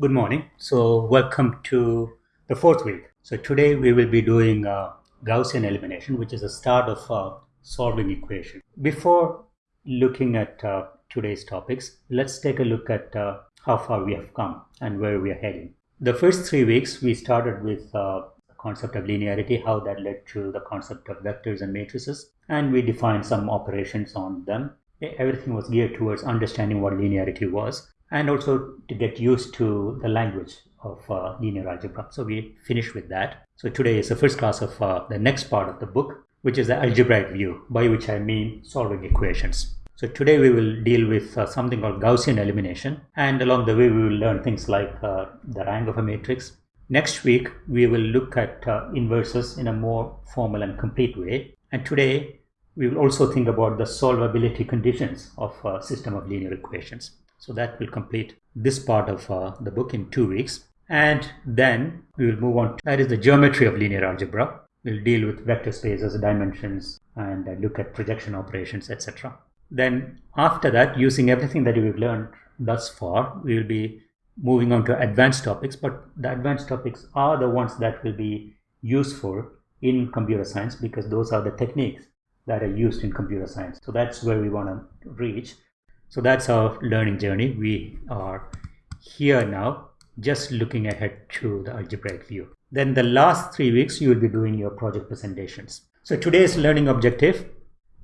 Good morning. So, welcome to the fourth week. So, today we will be doing uh, Gaussian elimination, which is the start of uh, solving equation. Before looking at uh, today's topics, let's take a look at uh, how far we have come and where we are heading. The first three weeks, we started with the concept of linearity, how that led to the concept of vectors and matrices, and we defined some operations on them. Everything was geared towards understanding what linearity was and also to get used to the language of uh, linear algebra. So we finish with that. So today is the first class of uh, the next part of the book, which is the algebraic view, by which I mean solving equations. So today we will deal with uh, something called Gaussian elimination, and along the way we will learn things like uh, the rank of a matrix. Next week we will look at uh, inverses in a more formal and complete way, and today we will also think about the solvability conditions of a system of linear equations. So that will complete this part of uh, the book in two weeks. And then we will move on. To, that is the geometry of linear algebra. We'll deal with vector spaces, dimensions, and uh, look at projection operations, etc. Then after that, using everything that we've learned thus far, we will be moving on to advanced topics. But the advanced topics are the ones that will be useful in computer science because those are the techniques that are used in computer science. So that's where we want to reach. So that's our learning journey. We are here now just looking ahead to the algebraic view. Then the last three weeks you will be doing your project presentations. So today's learning objective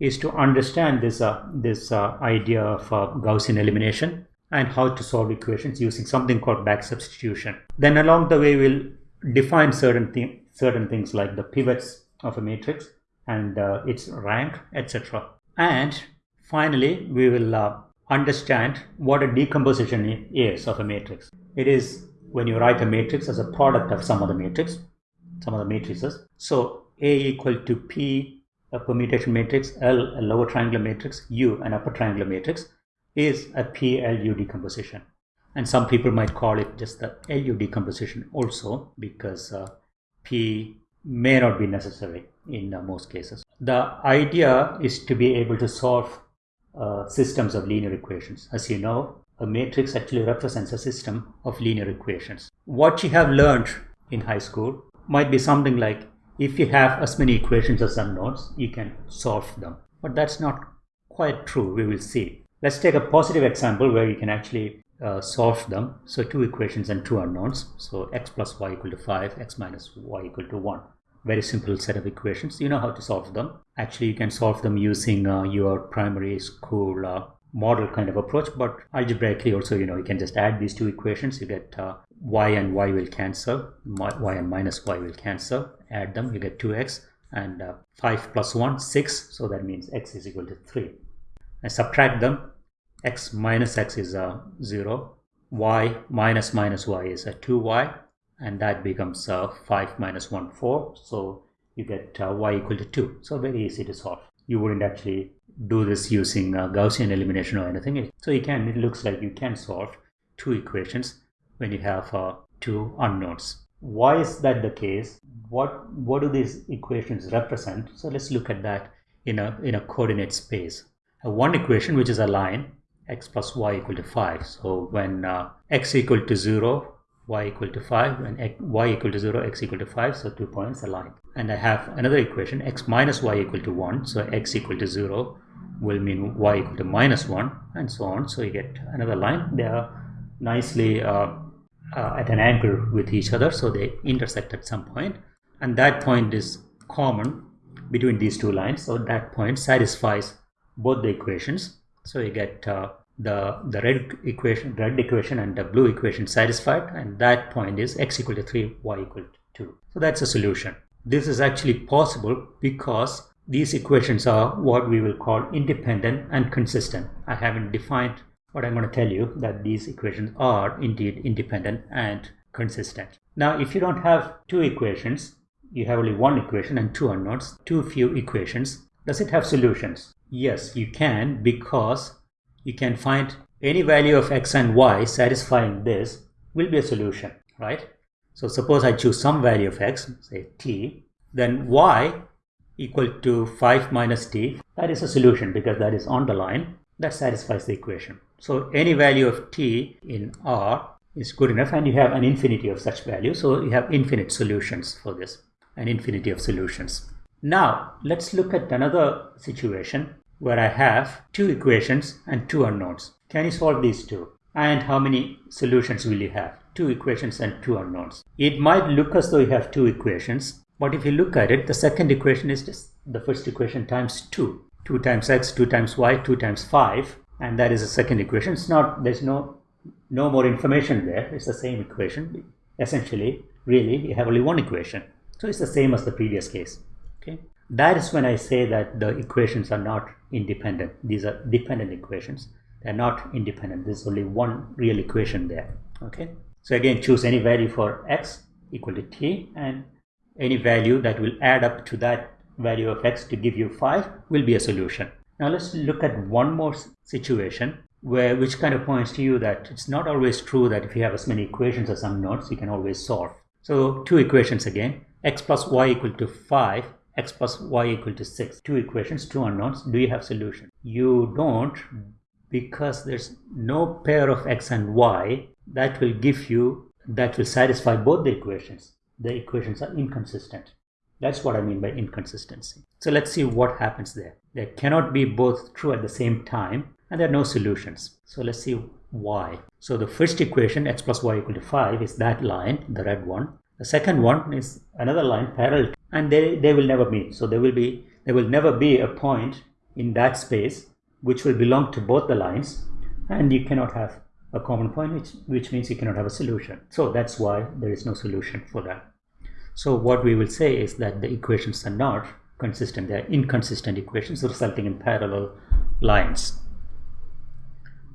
is to understand this, uh, this uh, idea of uh, Gaussian elimination and how to solve equations using something called back substitution. Then along the way we'll define certain, th certain things like the pivots of a matrix and uh, its rank, etc. And finally we will uh, understand what a decomposition is of a matrix. It is when you write a matrix as a product of some other matrix, some other matrices. So A equal to P, a permutation matrix, L, a lower triangular matrix, U, an upper triangular matrix, is a PLU decomposition. And some people might call it just the LU decomposition also because uh, P may not be necessary in uh, most cases. The idea is to be able to solve uh, systems of linear equations. As you know, a matrix actually represents a system of linear equations. What you have learned in high school might be something like if you have as many equations as unknowns, you can solve them. But that's not quite true, we will see. Let's take a positive example where you can actually uh, solve them. So two equations and two unknowns. So x plus y equal to 5, x minus y equal to 1 very simple set of equations. You know how to solve them. Actually you can solve them using uh, your primary school uh, model kind of approach but algebraically also you know you can just add these two equations. You get uh, y and y will cancel. Y and minus y will cancel. Add them. You get 2x and uh, 5 plus 1 6 so that means x is equal to 3 and subtract them. x minus x is uh, 0 y minus minus y is a 2y and that becomes uh, 5 minus 1 4 so you get uh, y equal to 2 so very easy to solve. You wouldn't actually do this using uh, Gaussian elimination or anything. So you can it looks like you can solve two equations when you have uh, two unknowns. Why is that the case? What what do these equations represent? So let's look at that in a in a coordinate space. One equation which is a line x plus y equal to 5 so when uh, x equal to 0 y equal to 5 and y equal to 0 x equal to 5 so two points align and I have another equation x minus y equal to 1 so x equal to 0 will mean y equal to minus 1 and so on. So you get another line. They are nicely uh, uh, at an angle with each other so they intersect at some point. And that point is common between these two lines so that point satisfies both the equations. So you get uh, the the red equation red equation and the blue equation satisfied and that point is x equal to 3 y equal to 2 so that's a solution. This is actually possible because these equations are what we will call independent and consistent. I haven't defined but i'm going to tell you that these equations are indeed independent and consistent. Now if you don't have two equations you have only one equation and two unknowns too few equations does it have solutions? Yes you can because you can find any value of x and y satisfying this will be a solution, right? So suppose I choose some value of x, say t, then y equal to 5 minus t, that is a solution because that is on the line, that satisfies the equation. So any value of t in R is good enough and you have an infinity of such values. So you have infinite solutions for this, an infinity of solutions. Now let's look at another situation where I have two equations and two unknowns. Can you solve these two? And how many solutions will you have? Two equations and two unknowns. It might look as though you have two equations, but if you look at it, the second equation is just the first equation times 2. 2 times x, 2 times y, 2 times 5, and that is the second equation. It's not, there's no, no more information there. It's the same equation. Essentially, really, you have only one equation. So it's the same as the previous case. Okay. That is when I say that the equations are not independent. These are dependent equations. They're not independent. There's only one real equation there. Okay. So again, choose any value for x equal to t and any value that will add up to that value of x to give you 5 will be a solution. Now let's look at one more situation where which kind of points to you that it's not always true that if you have as many equations as unknowns you can always solve. So two equations again x plus y equal to 5 x plus y equal to 6 two equations two unknowns do you have solution you don't because there's no pair of x and y that will give you that will satisfy both the equations the equations are inconsistent. That's what I mean by inconsistency. So let's see what happens there. There cannot be both true at the same time and there are no solutions. So let's see why. So the first equation x plus y equal to 5 is that line, the red one. The second one is another line parallel and they, they will never meet. So there will be there will never be a point in that space which will belong to both the lines and you cannot have a common point which, which means you cannot have a solution. So that's why there is no solution for that. So what we will say is that the equations are not consistent. They are inconsistent equations resulting in parallel lines.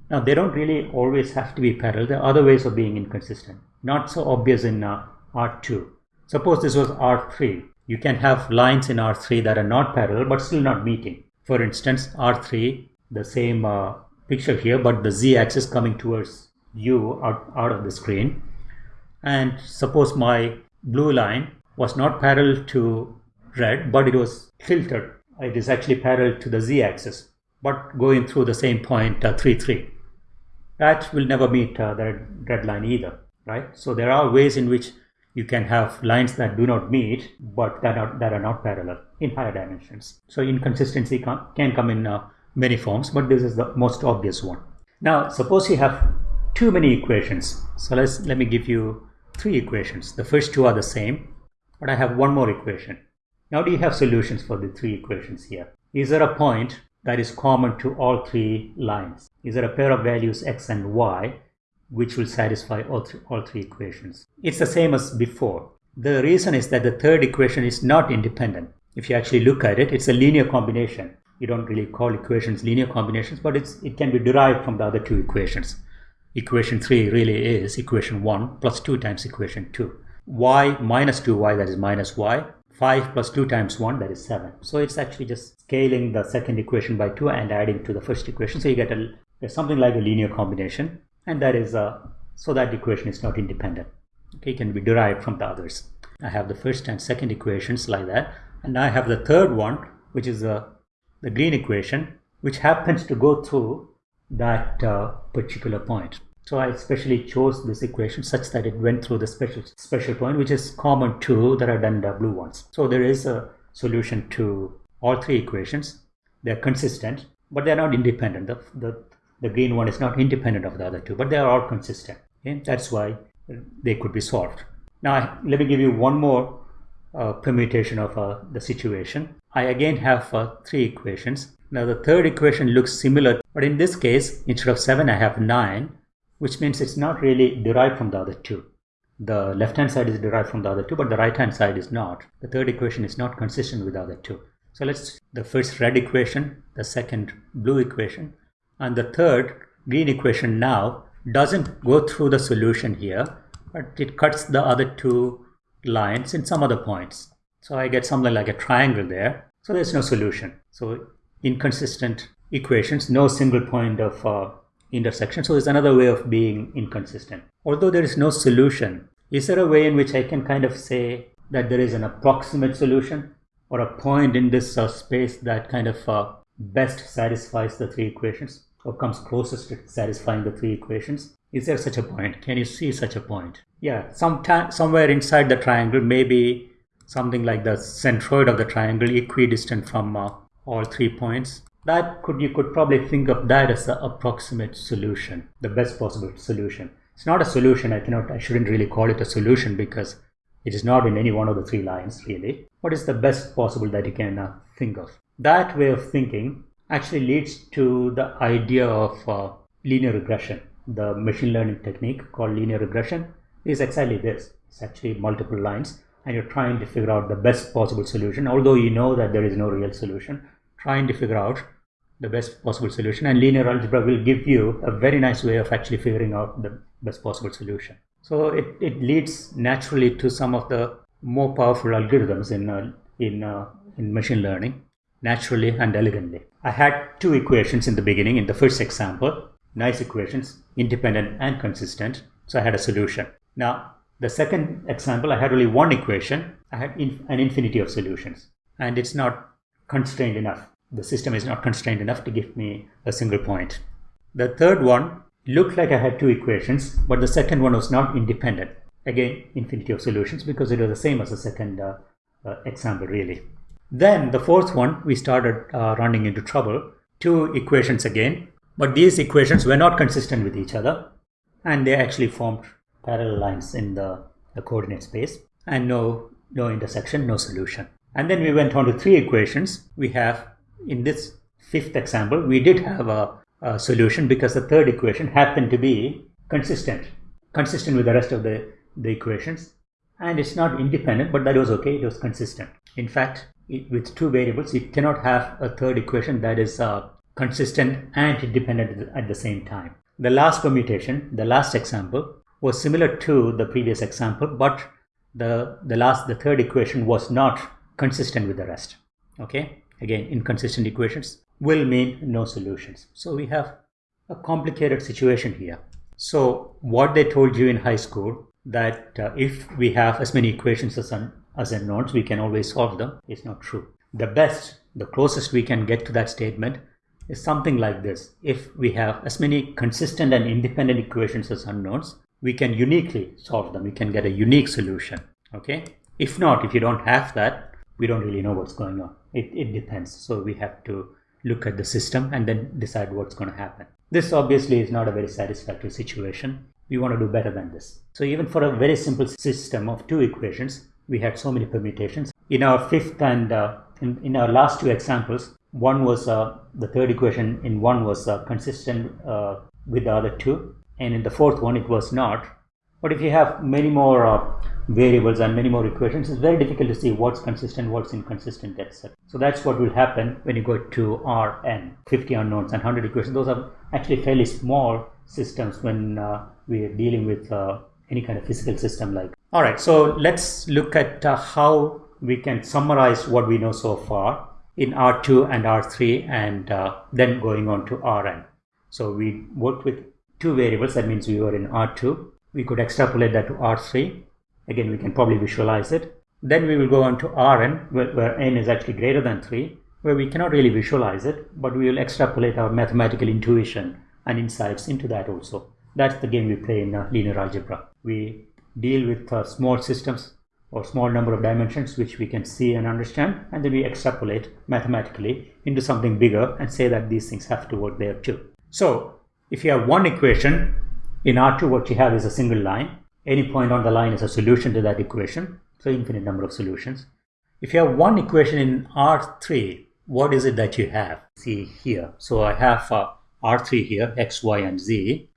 Now they don't really always have to be parallel. There are other ways of being inconsistent. Not so obvious in uh, R2. Suppose this was R3. You can have lines in R3 that are not parallel but still not meeting. For instance, R3, the same uh, picture here, but the z-axis coming towards you out, out of the screen. And suppose my blue line was not parallel to red, but it was tilted. It is actually parallel to the z-axis, but going through the same point, uh, 3, 3. That will never meet uh, the red line either, right? So there are ways in which you can have lines that do not meet, but that are, that are not parallel in higher dimensions. So inconsistency can, come in uh, many forms, but this is the most obvious one. Now, suppose you have too many equations. So let's, let me give you three equations. The first two are the same, but I have one more equation. Now do you have solutions for the three equations here? Is there a point that is common to all three lines? Is there a pair of values x and y which will satisfy all, th all three equations? It's the same as before. The reason is that the third equation is not independent. If you actually look at it, it's a linear combination. You don't really call equations linear combinations, but it's, it can be derived from the other two equations equation 3 really is equation 1 plus 2 times equation 2. y minus 2y that is minus y. 5 plus 2 times 1 that is 7. So it's actually just scaling the second equation by 2 and adding to the first equation. So you get a something like a linear combination and that is a, so that equation is not independent. Okay, it can be derived from the others. I have the first and second equations like that and I have the third one which is the, the green equation which happens to go through that uh, particular point. So I especially chose this equation such that it went through the special special point which is common to the red and the blue ones. So there is a solution to all three equations. They're consistent, but they're not independent. The, the, the green one is not independent of the other two, but they are all consistent. Okay? That's why they could be solved. Now let me give you one more uh, permutation of uh, the situation. I again have uh, three equations. Now the third equation looks similar, but in this case, instead of 7, I have 9 which means it's not really derived from the other two. The left hand side is derived from the other two, but the right hand side is not. The third equation is not consistent with the other two. So let's the first red equation, the second blue equation, and the third green equation now doesn't go through the solution here, but it cuts the other two lines in some other points. So I get something like a triangle there. So there's no solution. So inconsistent equations, no single point of uh, intersection. So it's another way of being inconsistent. Although there is no solution, is there a way in which I can kind of say that there is an approximate solution or a point in this uh, space that kind of uh, best satisfies the three equations or comes closest to satisfying the three equations? Is there such a point? Can you see such a point? Yeah, sometime, somewhere inside the triangle, maybe something like the centroid of the triangle equidistant from uh, all three points. That could you could probably think of that as the approximate solution, the best possible solution. It's not a solution. I cannot. I shouldn't really call it a solution because it is not in any one of the three lines really. What is the best possible that you can uh, think of? That way of thinking actually leads to the idea of uh, linear regression. The machine learning technique called linear regression is exactly this. It's actually multiple lines and you're trying to figure out the best possible solution. Although you know that there is no real solution, trying to figure out the best possible solution and linear algebra will give you a very nice way of actually figuring out the best possible solution. So it, it leads naturally to some of the more powerful algorithms in, uh, in, uh, in machine learning naturally and elegantly. I had two equations in the beginning in the first example, nice equations, independent and consistent. So I had a solution. Now the second example, I had only one equation. I had an infinity of solutions and it's not constrained enough. The system is not constrained enough to give me a single point. The third one looked like I had two equations, but the second one was not independent. Again, infinity of solutions because it was the same as the second uh, uh, example really. Then the fourth one, we started uh, running into trouble. Two equations again, but these equations were not consistent with each other and they actually formed parallel lines in the, the coordinate space and no, no intersection, no solution. And then we went on to three equations. We have, in this fifth example, we did have a, a solution because the third equation happened to be consistent, consistent with the rest of the, the equations. And it's not independent, but that was okay, it was consistent. In fact, it, with two variables, you cannot have a third equation that is uh, consistent and independent at the same time. The last permutation, the last example, was similar to the previous example, but the, the last, the third equation was not consistent with the rest. Okay, again, inconsistent equations will mean no solutions. So we have a complicated situation here. So what they told you in high school that uh, if we have as many equations as, un as unknowns, we can always solve them is not true. The best, the closest we can get to that statement is something like this. If we have as many consistent and independent equations as unknowns, we can uniquely solve them. We can get a unique solution. Okay. If not, if you don't have that, we don't really know what's going on. It, it depends. So we have to look at the system and then decide what's going to happen. This obviously is not a very satisfactory situation. We want to do better than this. So even for a very simple system of two equations, we had so many permutations. In our fifth and uh, in, in our last two examples, one was uh, the third equation in one was uh, consistent uh, with the other two and in the fourth one it was not. But if you have many more uh, variables and many more equations it's very difficult to see what's consistent what's inconsistent etc so that's what will happen when you go to rn 50 unknowns and 100 equations. Those are actually fairly small systems when uh, we are dealing with any kind of physical system like all right so let's look at uh, how we can summarize what we know so far in r2 and r3 and uh, then going on to rn so we worked with two variables, that means we were in R2. We could extrapolate that to R3. Again, we can probably visualize it. Then we will go on to Rn, where, where n is actually greater than 3, where we cannot really visualize it, but we will extrapolate our mathematical intuition and insights into that also. That's the game we play in uh, linear algebra. We deal with uh, small systems or small number of dimensions which we can see and understand and then we extrapolate mathematically into something bigger and say that these things have to work there too. So if you have one equation, in R2 what you have is a single line. Any point on the line is a solution to that equation. So infinite number of solutions. If you have one equation in R3, what is it that you have? See here. So I have uh, R3 here, X, Y, and Z.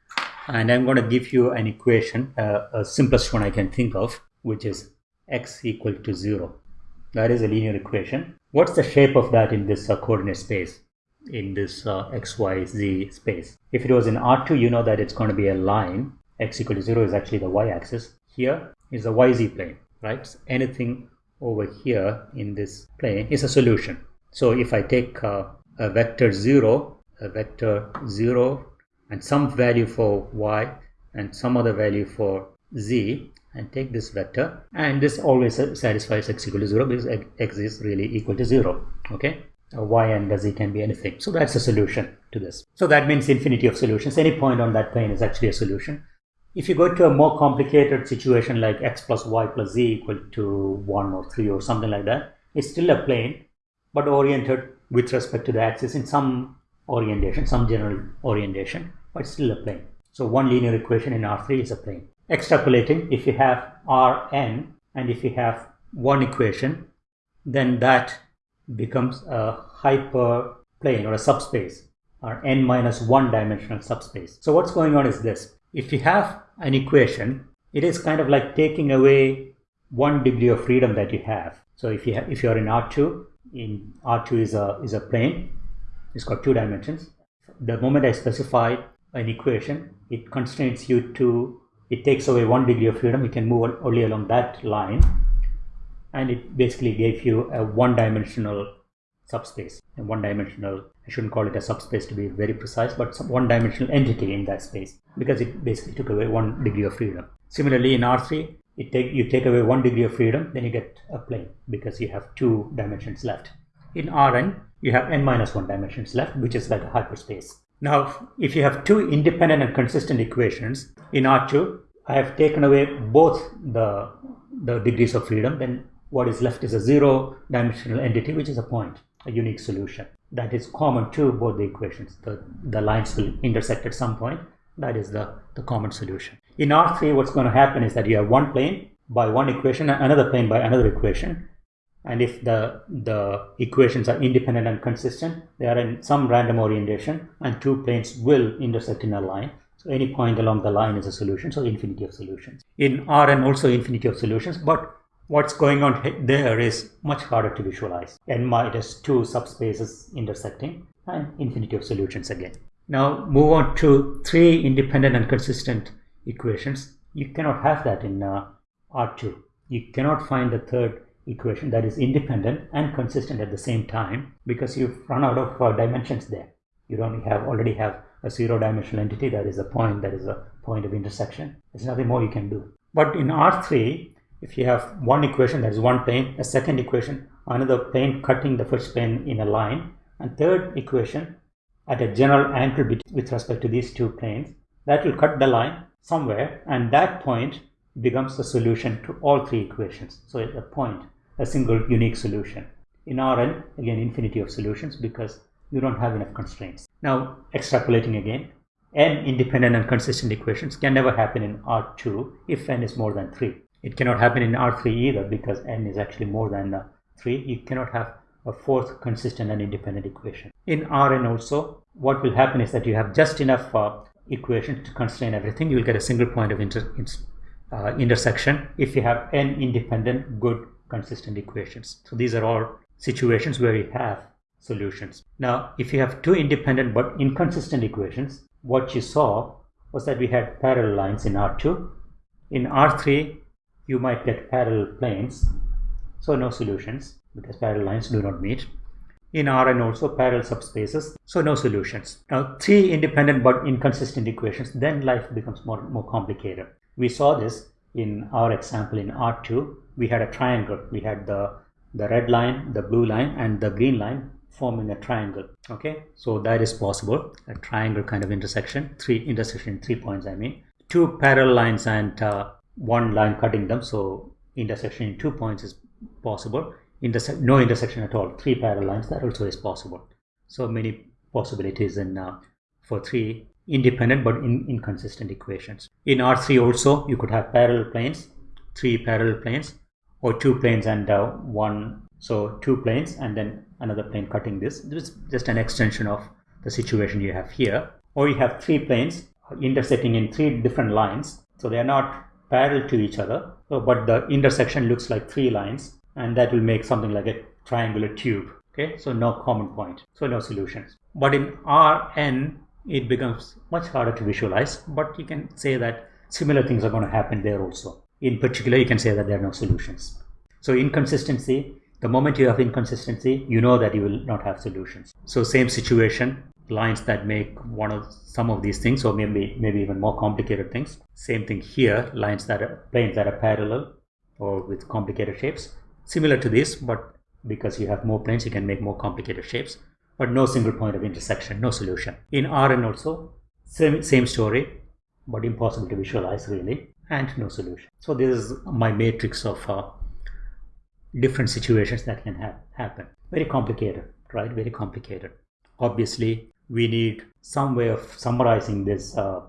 And I'm going to give you an equation, uh, a simplest one I can think of, which is X equal to 0. That is a linear equation. What's the shape of that in this uh, coordinate space? in this uh, xyz space. If it was in R2, you know that it's going to be a line. x equal to 0 is actually the y-axis. Here is the yz plane, right? So anything over here in this plane is a solution. So if I take uh, a vector 0, a vector 0, and some value for y and some other value for z, and take this vector, and this always satisfies x equal to 0 because x is really equal to 0, okay? y and z can be anything. So that's a solution to this. So that means infinity of solutions. Any point on that plane is actually a solution. If you go to a more complicated situation like x plus y plus z equal to 1 or 3 or something like that, it's still a plane but oriented with respect to the axis in some orientation, some general orientation, but still a plane. So one linear equation in R3 is a plane. Extrapolating, if you have Rn and if you have one equation, then that becomes a hyperplane or a subspace or n minus one dimensional subspace. So what's going on is this. If you have an equation, it is kind of like taking away one degree of freedom that you have. So if you if you are in R2, in R2 is a is a plane, it's got two dimensions. The moment I specify an equation, it constrains you to it takes away one degree of freedom. You can move only along that line, and it basically gave you a one-dimensional subspace a one-dimensional. I shouldn't call it a subspace to be very precise, but one-dimensional entity in that space because it basically took away one degree of freedom. Similarly, in R3, it take you take away one degree of freedom, then you get a plane because you have two dimensions left. In Rn, you have n minus one dimensions left, which is like a hyperspace. Now, if you have two independent and consistent equations in R2, I have taken away both the, the degrees of freedom, then what is left is a zero dimensional entity, which is a point, a unique solution. That is common to both the equations. The, the lines will intersect at some point. That is the, the common solution. In R3, what's going to happen is that you have one plane by one equation and another plane by another equation. And if the, the equations are independent and consistent, they are in some random orientation and two planes will intersect in a line. So any point along the line is a solution, so infinity of solutions. In Rn also infinity of solutions, but what's going on there is much harder to visualize. n minus two subspaces intersecting and infinity of solutions again. Now move on to three independent and consistent equations. You cannot have that in uh, R2. You cannot find the third equation that is independent and consistent at the same time because you've run out of uh, dimensions there. You don't have already have a zero dimensional entity that is a point that is a point of intersection. There's nothing more you can do. But in R3, if you have one equation that is one plane, a second equation, another plane cutting the first plane in a line, and third equation at a general angle with respect to these two planes, that will cut the line somewhere and that point becomes the solution to all three equations. So it's a point, a single unique solution. In Rn, again, infinity of solutions because you don't have enough constraints. Now, extrapolating again, n independent and consistent equations can never happen in R2 if n is more than 3. It cannot happen in R3 either because n is actually more than uh, 3. You cannot have a fourth consistent and independent equation. In Rn also, what will happen is that you have just enough uh, equations to constrain everything. You will get a single point of inter uh, intersection if you have n independent, good, consistent equations. So these are all situations where you have solutions. Now, if you have two independent but inconsistent equations, what you saw was that we had parallel lines in R2. In R3, you might get parallel planes, so no solutions because parallel lines do not meet. In Rn also parallel subspaces, so no solutions. Now, three independent but inconsistent equations, then life becomes more, more complicated. We saw this in our example in R2. We had a triangle. We had the, the red line, the blue line, and the green line forming a triangle. Okay? So that is possible. A triangle kind of intersection. Three intersection three points i mean. Two parallel lines and uh, one line cutting them. So intersection in two points is possible. Interse no intersection at all. Three parallel lines that also is possible. So many possibilities in uh, for three independent but in, inconsistent equations. In r3 also you could have parallel planes three parallel planes or two planes and uh, one so two planes and then another plane cutting this. This is just an extension of the situation you have here. Or you have three planes intersecting in three different lines. So they are not parallel to each other, so, but the intersection looks like three lines and that will make something like a triangular tube. Okay, so no common point, so no solutions. But in Rn, it becomes much harder to visualize, but you can say that similar things are going to happen there also. In particular, you can say that there are no solutions. So inconsistency the moment you have inconsistency, you know that you will not have solutions. So same situation, lines that make one of some of these things, or maybe maybe even more complicated things. Same thing here, lines that are planes that are parallel or with complicated shapes. Similar to this, but because you have more planes, you can make more complicated shapes, but no single point of intersection, no solution. In Rn also, same, same story, but impossible to visualize really, and no solution. So this is my matrix of uh, different situations that can ha happen. Very complicated, right? Very complicated. Obviously, we need some way of summarizing this, uh,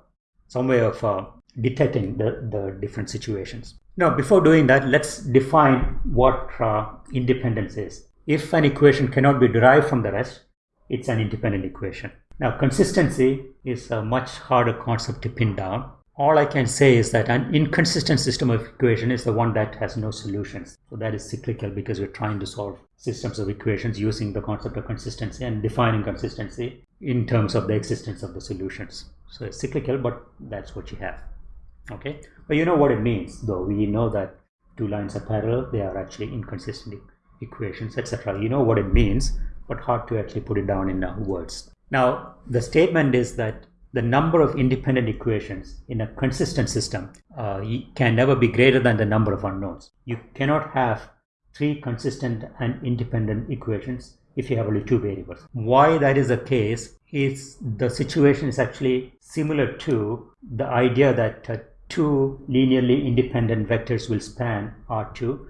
some way of uh, detecting the, the different situations. Now, before doing that, let's define what uh, independence is. If an equation cannot be derived from the rest, it's an independent equation. Now, consistency is a much harder concept to pin down. All I can say is that an inconsistent system of equation is the one that has no solutions. So that is cyclical because we're trying to solve systems of equations using the concept of consistency and defining consistency in terms of the existence of the solutions. So it's cyclical, but that's what you have. Okay? But you know what it means though. We know that two lines are parallel. They are actually inconsistent equations etc you know what it means but hard to actually put it down in words. Now the statement is that the number of independent equations in a consistent system uh, can never be greater than the number of unknowns you cannot have three consistent and independent equations if you have only two variables why that is the case is the situation is actually similar to the idea that uh, two linearly independent vectors will span R2.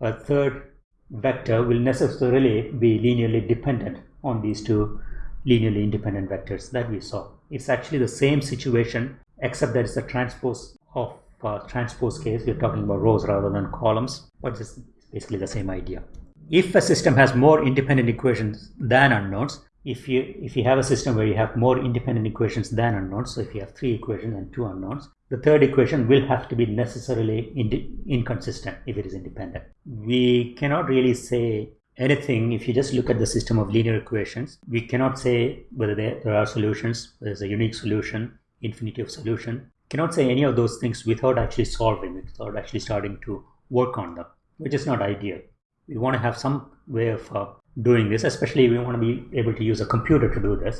A third vector will necessarily be linearly dependent on these two linearly independent vectors that we saw. It's actually the same situation except that it's a transpose of uh, transpose case. We're talking about rows rather than columns, but it's basically the same idea. If a system has more independent equations than unknowns, if you if you have a system where you have more independent equations than unknowns, so if you have three equations and two unknowns, the third equation will have to be necessarily inconsistent if it is independent. We cannot really say anything if you just look at the system of linear equations. We cannot say whether there, are solutions, there's a unique solution, infinity of solution. Cannot say any of those things without actually solving it, without actually starting to work on them, which is not ideal. We want to have some way of uh, doing this, especially we want to be able to use a computer to do this.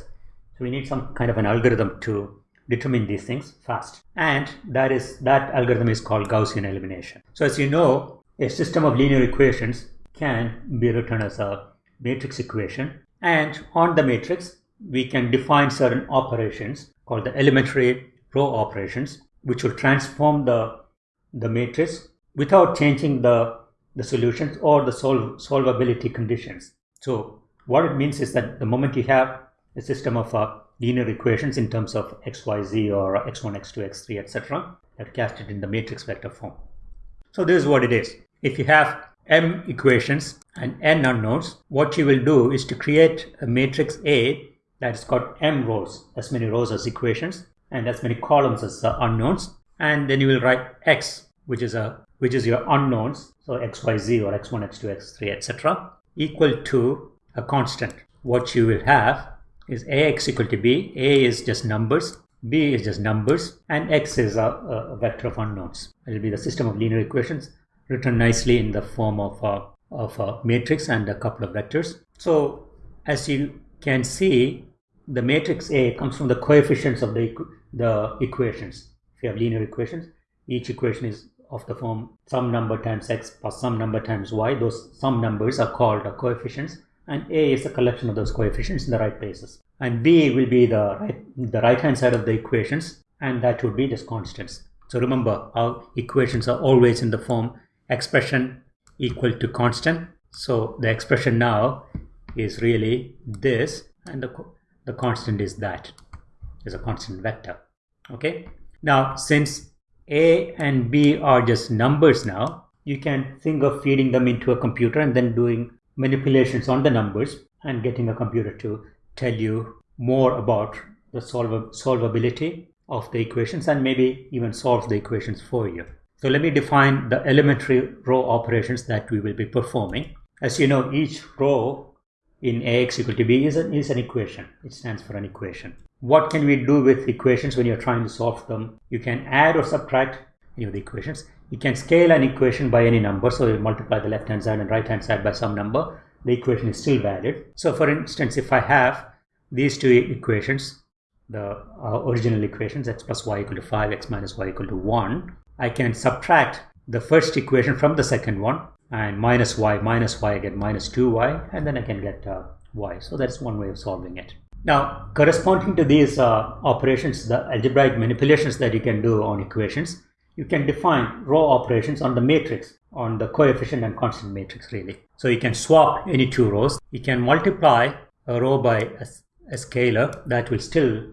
So we need some kind of an algorithm to determine these things fast. And that is that algorithm is called Gaussian elimination. So as you know, a system of linear equations can be written as a matrix equation. And on the matrix, we can define certain operations called the elementary row operations, which will transform the, the matrix without changing the, the solutions or the solve, solvability conditions. So what it means is that the moment you have a system of uh, linear equations in terms of x, y, z or x1, x2, x3, etc. that cast it in the matrix vector form. So this is what it is. If you have m equations and n unknowns, what you will do is to create a matrix A that is got m rows, as many rows as equations and as many columns as uh, unknowns. And then you will write x, which is a which is your unknowns, so x, y, z or x1, x2, x3, etc., equal to a constant. What you will have is ax equal to b. a is just numbers, b is just numbers, and x is a, a vector of unknowns. It will be the system of linear equations written nicely in the form of a, of a matrix and a couple of vectors. So as you can see, the matrix A comes from the coefficients of the, the equations. If you have linear equations, each equation is of the form some number times x plus some number times y. Those some numbers are called coefficients and a is a collection of those coefficients in the right places. And b will be the right, the right hand side of the equations and that would be just constants. So remember our equations are always in the form expression equal to constant. So the expression now is really this and the, the constant is that is a constant vector. Okay. Now since a and b are just numbers now, you can think of feeding them into a computer and then doing manipulations on the numbers and getting a computer to tell you more about the solv solvability of the equations and maybe even solve the equations for you. So let me define the elementary row operations that we will be performing. As you know, each row in Ax equal to b is an, is an equation. It stands for an equation. What can we do with equations when you're trying to solve them? You can add or subtract any of the equations. You can scale an equation by any number. So you multiply the left hand side and right hand side by some number. The equation is still valid. So for instance, if I have these two equations, the uh, original equations, x plus y equal to 5, x minus y equal to 1, I can subtract the first equation from the second one and minus y minus y I get minus 2y and then I can get uh, y. So that's one way of solving it. Now corresponding to these uh, operations, the algebraic manipulations that you can do on equations, you can define row operations on the matrix, on the coefficient and constant matrix really. So you can swap any two rows. You can multiply a row by a, a scalar that will still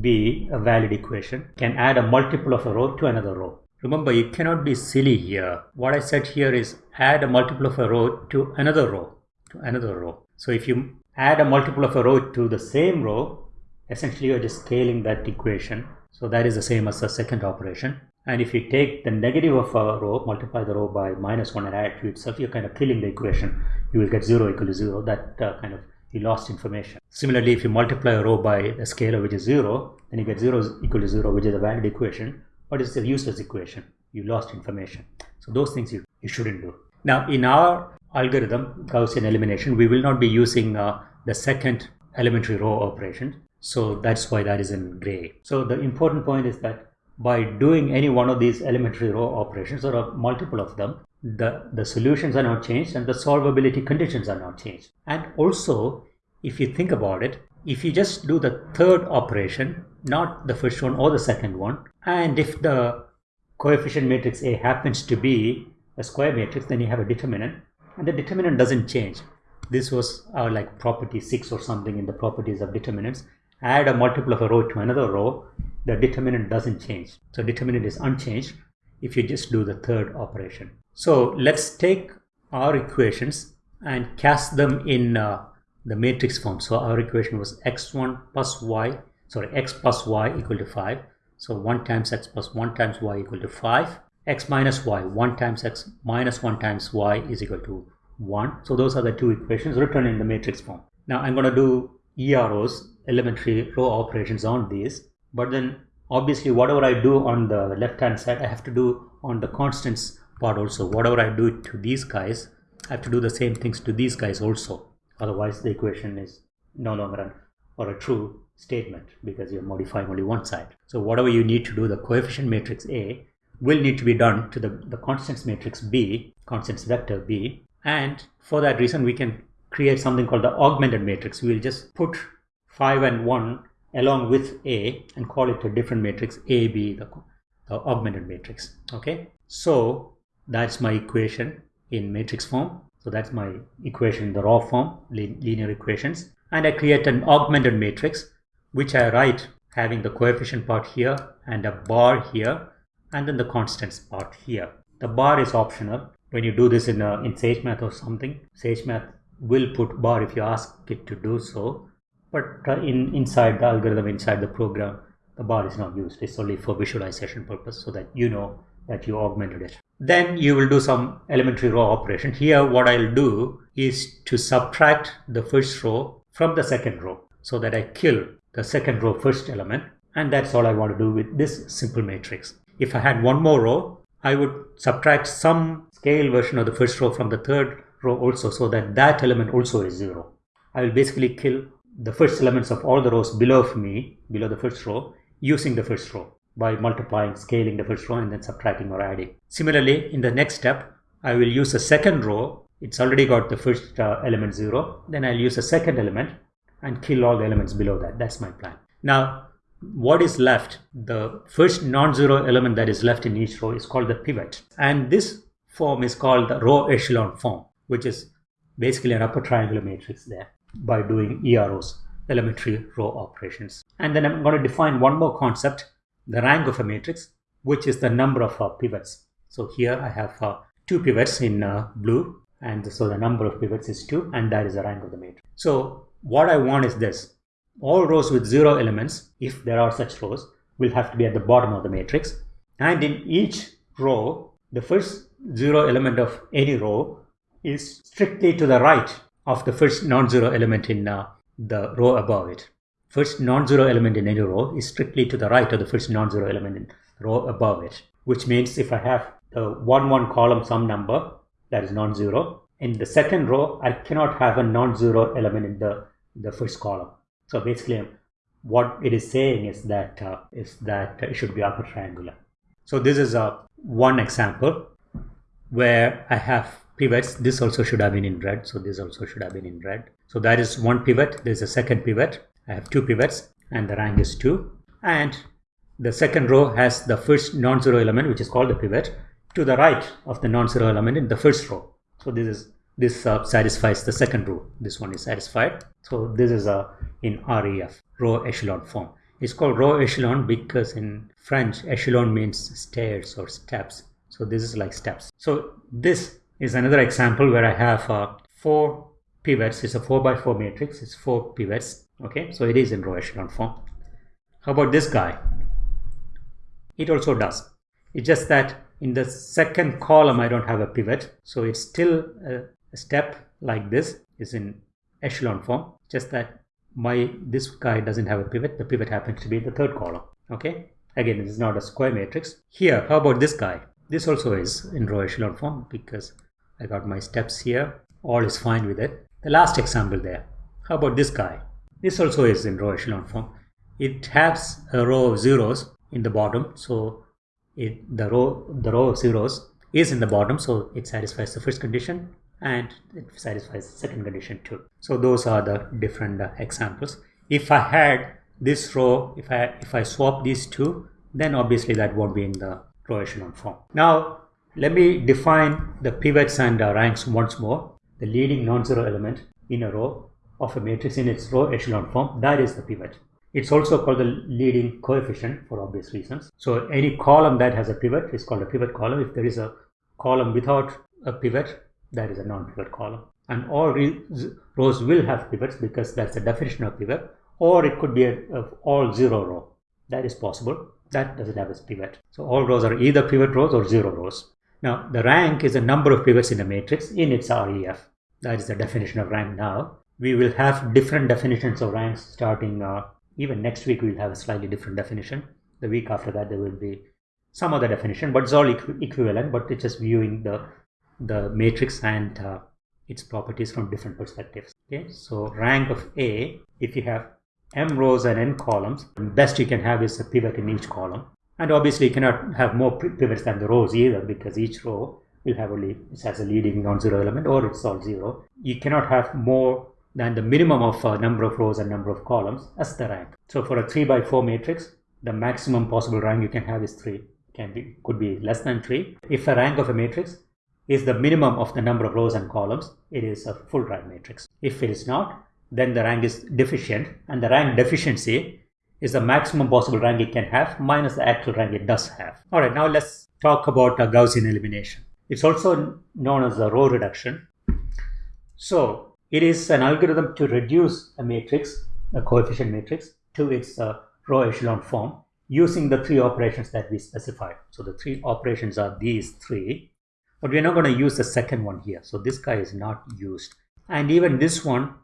be a valid equation. You can add a multiple of a row to another row. Remember, you cannot be silly here. What I said here is add a multiple of a row to another row, to another row. So if you add a multiple of a row to the same row, essentially you're just scaling that equation. So that is the same as the second operation. And if you take the negative of a row, multiply the row by minus 1 and add to itself, you're kind of killing the equation. You will get 0 equal to 0. That uh, kind of, you lost information. Similarly, if you multiply a row by a scalar which is 0, then you get 0 equal to 0, which is a valid equation. But it's a useless equation. You lost information. So those things you, you shouldn't do. Now, in our algorithm, Gaussian elimination, we will not be using uh, the second elementary row operation. So that's why that is in gray. So the important point is that by doing any one of these elementary row operations or a multiple of them, the, the solutions are not changed and the solvability conditions are not changed. And also, if you think about it, if you just do the third operation, not the first one or the second one, and if the coefficient matrix A happens to be a square matrix, then you have a determinant, and the determinant doesn't change. This was our like property 6 or something in the properties of determinants. Add a multiple of a row to another row, the determinant doesn't change. So determinant is unchanged if you just do the third operation. So let's take our equations and cast them in uh, the matrix form. So our equation was x1 plus y, sorry, x plus y equal to 5. So 1 times x plus 1 times y equal to 5. x minus y, 1 times x minus 1 times y is equal to 1. So those are the two equations written in the matrix form. Now I'm going to do EROs, elementary row operations on these but then obviously whatever I do on the left hand side I have to do on the constants part also whatever I do to these guys I have to do the same things to these guys also otherwise the equation is no longer an or a true statement because you're modifying only one side so whatever you need to do the coefficient matrix A will need to be done to the, the constants matrix B constants vector B and for that reason we can create something called the augmented matrix we'll just put 5 and 1 along with A and call it a different matrix AB, the, the augmented matrix. Okay, so that's my equation in matrix form. So that's my equation in the raw form, linear equations. And I create an augmented matrix, which I write having the coefficient part here and a bar here, and then the constants part here. The bar is optional. When you do this in, a, in SageMath or something, SageMath will put bar if you ask it to do so but uh, in inside the algorithm inside the program the bar is not used it's only for visualization purpose so that you know that you augmented it then you will do some elementary row operation here what i'll do is to subtract the first row from the second row so that i kill the second row first element and that's all i want to do with this simple matrix if i had one more row i would subtract some scale version of the first row from the third row also so that that element also is zero i will basically kill the first elements of all the rows below me, below the first row, using the first row by multiplying, scaling the first row and then subtracting or adding. Similarly, in the next step, I will use a second row. It's already got the first uh, element 0. Then I'll use a second element and kill all the elements below that. That's my plan. Now, what is left, the first non-zero element that is left in each row is called the pivot. And this form is called the row echelon form, which is basically an upper triangular matrix there by doing EROs, elementary row operations. And then I'm going to define one more concept, the rank of a matrix, which is the number of uh, pivots. So here I have uh, two pivots in uh, blue, and so the number of pivots is 2, and that is the rank of the matrix. So what I want is this. All rows with 0 elements, if there are such rows, will have to be at the bottom of the matrix. And in each row, the first 0 element of any row is strictly to the right of the first non-zero element in uh, the row above it. First non-zero element in any row is strictly to the right of the first non-zero element in row above it, which means if I have the 1 1 column some number that is non-zero, in the second row I cannot have a non-zero element in the, the first column. So basically what it is saying is that uh, is that it should be upper triangular. So this is a uh, one example where I have pivots, this also should have been in red. So this also should have been in red. So that is one pivot. There's a second pivot. I have two pivots and the rank is 2. And the second row has the first non-zero element which is called the pivot to the right of the non-zero element in the first row. So this is this uh, satisfies the second row. This one is satisfied. So this is a uh, in REF row echelon form. It's called row echelon because in French echelon means stairs or steps. So this is like steps. So this is another example where I have uh, four pivots. It's a four by four matrix. It's four pivots. Okay, so it is in row echelon form. How about this guy? It also does. It's just that in the second column, I don't have a pivot. So it's still a, a step like this is in echelon form. Just that my this guy doesn't have a pivot. The pivot happens to be the third column. Okay. Again, this is not a square matrix. Here, how about this guy? This also is in row echelon form because I got my steps here. All is fine with it. The last example there. How about this guy? This also is in row echelon form. It has a row of zeros in the bottom. So it, the row the row of zeros is in the bottom. So it satisfies the first condition and it satisfies second condition too. So those are the different uh, examples. If I had this row, if I if I swap these two, then obviously that won't be in the row echelon form. Now let me define the pivots and uh, ranks once more. The leading non-zero element in a row of a matrix in its row echelon form, that is the pivot. It's also called the leading coefficient for obvious reasons. So any column that has a pivot is called a pivot column. If there is a column without a pivot, that is a non-pivot column. And all rows will have pivots because that's the definition of pivot. Or it could be a, all zero row. That is possible. That doesn't have a pivot. So all rows are either pivot rows or zero rows. Now the rank is the number of pivots in a matrix in its REF. That is the definition of rank now. We will have different definitions of ranks starting uh, even next week we'll have a slightly different definition the week after that there will be some other definition but it's all equ equivalent but it's just viewing the the matrix and uh, its properties from different perspectives okay so rank of a if you have m rows and n columns best you can have is a pivot in each column and obviously you cannot have more pivots than the rows either because each row will have only it has a leading non-zero element or it's all zero you cannot have more than the minimum of uh, number of rows and number of columns as the rank. So for a 3 by 4 matrix, the maximum possible rank you can have is 3. Can be could be less than 3. If a rank of a matrix is the minimum of the number of rows and columns, it is a full rank matrix. If it is not, then the rank is deficient and the rank deficiency is the maximum possible rank it can have minus the actual rank it does have. Alright, now let's talk about a Gaussian elimination. It's also known as the row reduction. So it is an algorithm to reduce a matrix, a coefficient matrix, to its uh, row echelon form using the three operations that we specified. So the three operations are these three, but we're not going to use the second one here. So this guy is not used. And even this one,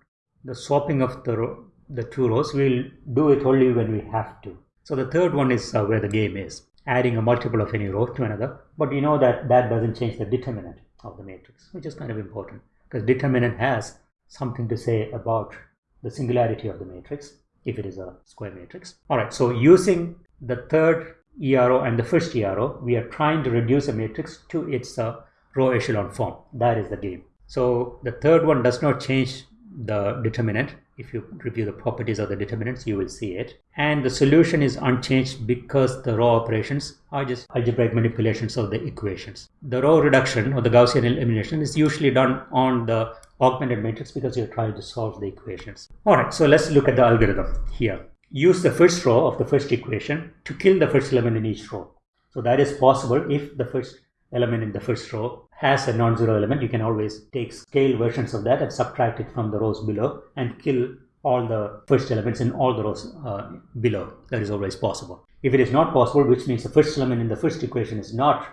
the swapping of the, the two rows, we'll do it only when we have to. So the third one is uh, where the game is, adding a multiple of any row to another. But we know that that doesn't change the determinant of the matrix, which is kind of important because determinant has something to say about the singularity of the matrix if it is a square matrix. All right, so using the third ERO and the first ERO, we are trying to reduce a matrix to its uh, row echelon form. That is the game. So the third one does not change the determinant. If you review the properties of the determinants, you will see it. And the solution is unchanged because the row operations are just algebraic manipulations of the equations. The row reduction or the Gaussian elimination is usually done on the augmented matrix because you're trying to solve the equations. All right, so let's look at the algorithm here. Use the first row of the first equation to kill the first element in each row. So that is possible if the first element in the first row has a non-zero element. You can always take scale versions of that and subtract it from the rows below and kill all the first elements in all the rows uh, below. That is always possible. If it is not possible, which means the first element in the first equation is not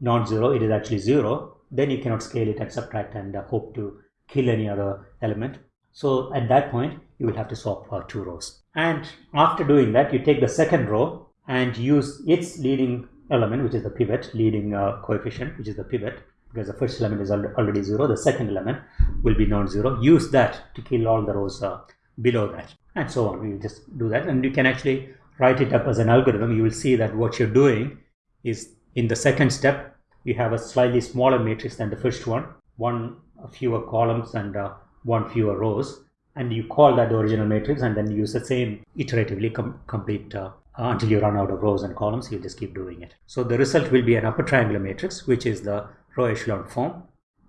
non-zero, it is actually zero, then you cannot scale it and subtract and uh, hope to kill any other element. So at that point, you will have to swap uh, two rows. And after doing that, you take the second row and use its leading element, which is the pivot, leading uh, coefficient, which is the pivot, because the first element is already zero. The second element will be non-zero. Use that to kill all the rows uh, below that, and so on. You just do that, and you can actually write it up as an algorithm. You will see that what you're doing is in the second step, you have a slightly smaller matrix than the first one, one fewer columns and uh, one fewer rows and you call that the original matrix and then use the same iteratively com complete uh, until you run out of rows and columns you just keep doing it. So the result will be an upper triangular matrix which is the row echelon form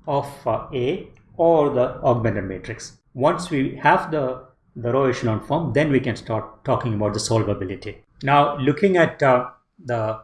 of uh, a or the augmented matrix. Once we have the the row echelon form then we can start talking about the solvability. Now looking at uh, the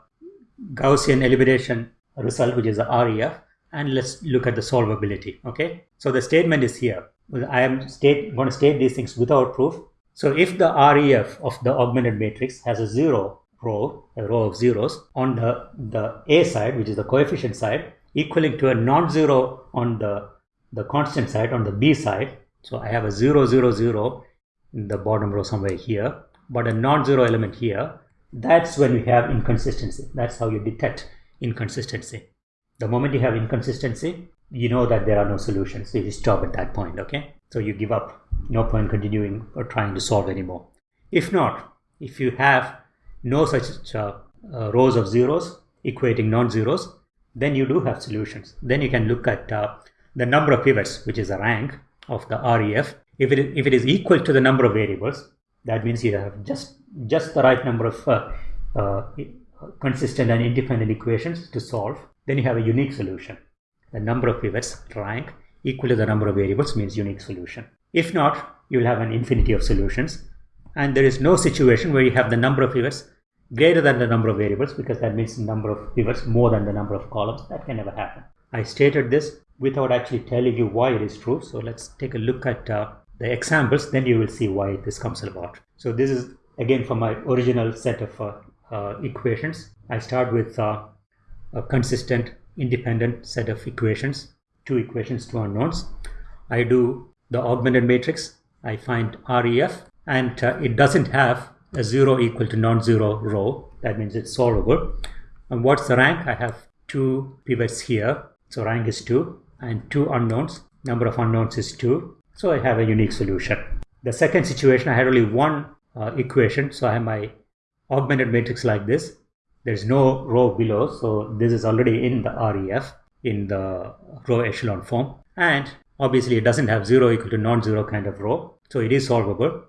gaussian elimination result which is the ref and let's look at the solvability okay? So the statement is here. I am state, going to state these things without proof. So if the REF of the augmented matrix has a zero row, a row of zeros on the, the A side, which is the coefficient side, equaling to a non-zero on the, the constant side, on the B side. So I have a zero, zero, zero in the bottom row somewhere here, but a non-zero element here. That's when we have inconsistency. That's how you detect inconsistency. The moment you have inconsistency, you know that there are no solutions. So you stop at that point, okay? So you give up, no point continuing or trying to solve anymore. If not, if you have no such uh, uh, rows of zeros equating non-zeros, then you do have solutions. Then you can look at uh, the number of pivots, which is the rank of the REF. If it, is, if it is equal to the number of variables, that means you have just, just the right number of uh, uh, consistent and independent equations to solve. Then you have a unique solution the number of pivots rank equal to the number of variables means unique solution. If not, you will have an infinity of solutions. And there is no situation where you have the number of pivots greater than the number of variables because that means the number of pivots more than the number of columns. That can never happen. I stated this without actually telling you why it is true. So let's take a look at uh, the examples. Then you will see why this comes about. So this is again from my original set of uh, uh, equations. I start with uh, a consistent independent set of equations, two equations, two unknowns. I do the augmented matrix, I find REF, and uh, it doesn't have a zero equal to non-zero row. That means it's solvable. And what's the rank? I have two pivots here. So rank is two and two unknowns. Number of unknowns is two. So I have a unique solution. The second situation, I had only one uh, equation. So I have my augmented matrix like this there's no row below so this is already in the ref in the row echelon form. And obviously it doesn't have 0 equal to non-zero kind of row. So it is solvable.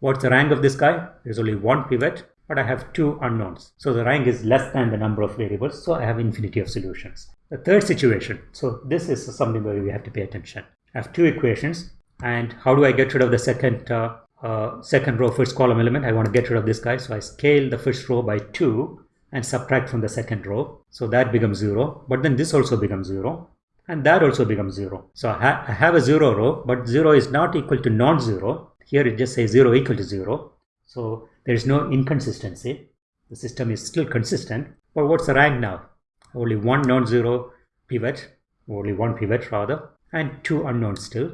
What's the rank of this guy? There's only one pivot but I have two unknowns. So the rank is less than the number of variables. So I have infinity of solutions. The third situation. So this is something where we have to pay attention. I have two equations. And how do I get rid of the second uh, uh, second row first column element? I want to get rid of this guy. So I scale the first row by 2 and subtract from the second row. So that becomes 0. But then this also becomes 0. And that also becomes 0. So I, ha I have a 0 row, but 0 is not equal to non-zero. Here it just says 0 equal to 0. So there is no inconsistency. The system is still consistent. But what's the rank now? Only one non-zero pivot, only one pivot rather, and two unknowns still.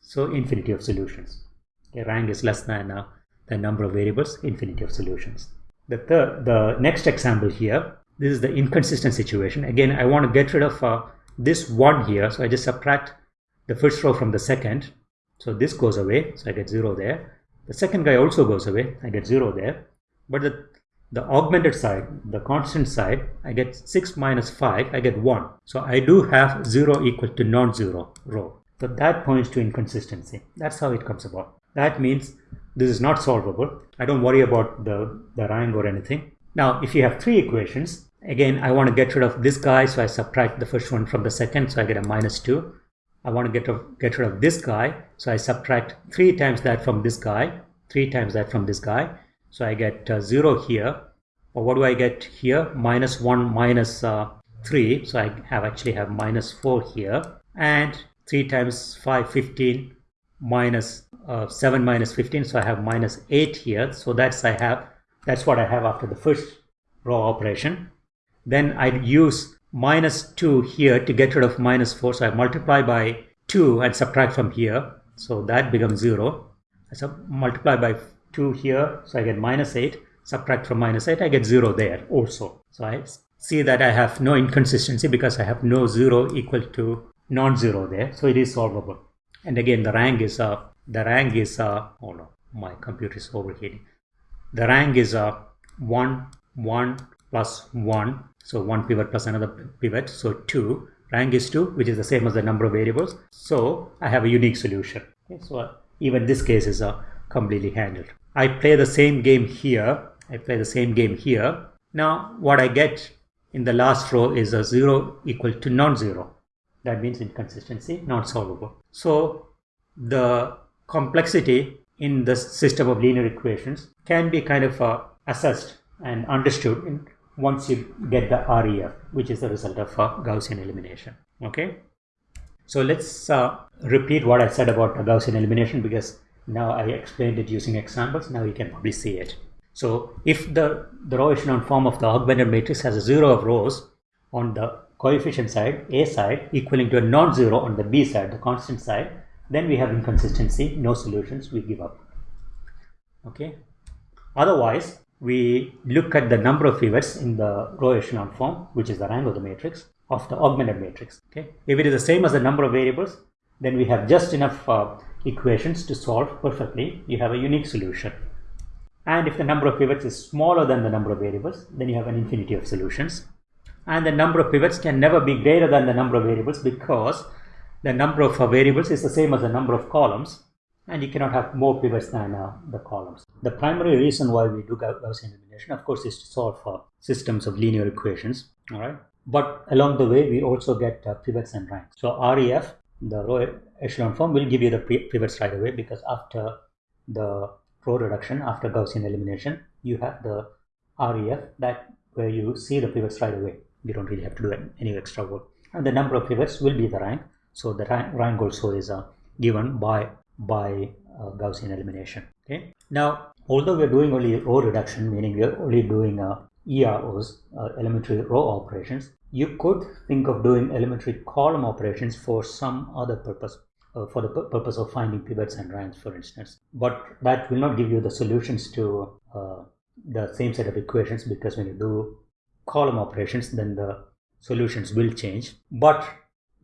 So infinity of solutions. The rank is less than uh, the number of variables, infinity of solutions. The, third, the next example here, this is the inconsistent situation. Again, I want to get rid of uh, this one here. So I just subtract the first row from the second. So this goes away. So I get 0 there. The second guy also goes away. I get 0 there. But the, the augmented side, the constant side, I get 6 minus 5. I get 1. So I do have 0 equal to non-zero row. So that points to inconsistency. That's how it comes about. That means this is not solvable. I don't worry about the, the rank or anything. Now, if you have three equations, again, I want to get rid of this guy, so I subtract the first one from the second, so I get a minus 2. I want to get, of, get rid of this guy, so I subtract 3 times that from this guy, 3 times that from this guy. So I get uh, 0 here. Or what do I get here? Minus 1 minus, uh, 3. So I have actually have minus 4 here. And 3 times 5, 15 minus uh, 7 minus 15 so I have minus 8 here. So that's I have that's what I have after the first row operation. Then I use minus 2 here to get rid of minus 4 so I multiply by 2 and subtract from here. So that becomes 0 I multiply by 2 here so I get minus 8 subtract from minus 8 I get 0 there also. So I see that I have no inconsistency because I have no 0 equal to non-zero there. So it is solvable. And again the rank is uh, the rank is uh, oh no my computer is overheating. The rank is uh, 1 1 plus 1 so one pivot plus another pivot. So 2 rank is 2 which is the same as the number of variables. So I have a unique solution. Okay, so uh, even this case is uh, completely handled. I play the same game here. I play the same game here. Now what I get in the last row is a 0 equal to non-zero. That means inconsistency not solvable. So the complexity in the system of linear equations can be kind of uh, assessed and understood in, once you get the REF, which is the result of uh, Gaussian elimination. Okay, so let's uh, repeat what I said about Gaussian elimination because now I explained it using examples. Now you can probably see it. So if the, the row echelon form of the augmented matrix has a zero of rows on the coefficient side, A side, equaling to a non-zero on the B side, the constant side, then we have inconsistency, no solutions, we give up. Okay. Otherwise, we look at the number of pivots in the row echelon form, which is the rank of the matrix of the augmented matrix. Okay. If it is the same as the number of variables, then we have just enough uh, equations to solve perfectly. You have a unique solution. And if the number of pivots is smaller than the number of variables, then you have an infinity of solutions. And the number of pivots can never be greater than the number of variables because the number of variables is the same as the number of columns and you cannot have more pivots than uh, the columns. The primary reason why we do Gaussian elimination of course is to solve for systems of linear equations all right but along the way we also get uh, pivots and ranks. So REF the row echelon form will give you the pivots right away because after the row reduction after Gaussian elimination you have the REF that where you see the pivots right away you don't really have to do any extra work and the number of pivots will be the rank so the rank also is uh, given by by uh, Gaussian elimination. Okay. Now, although we are doing only row reduction, meaning we are only doing uh, EROs, uh, elementary row operations, you could think of doing elementary column operations for some other purpose. Uh, for the purpose of finding pivots and ranks, for instance. But that will not give you the solutions to uh, the same set of equations because when you do column operations, then the solutions will change. But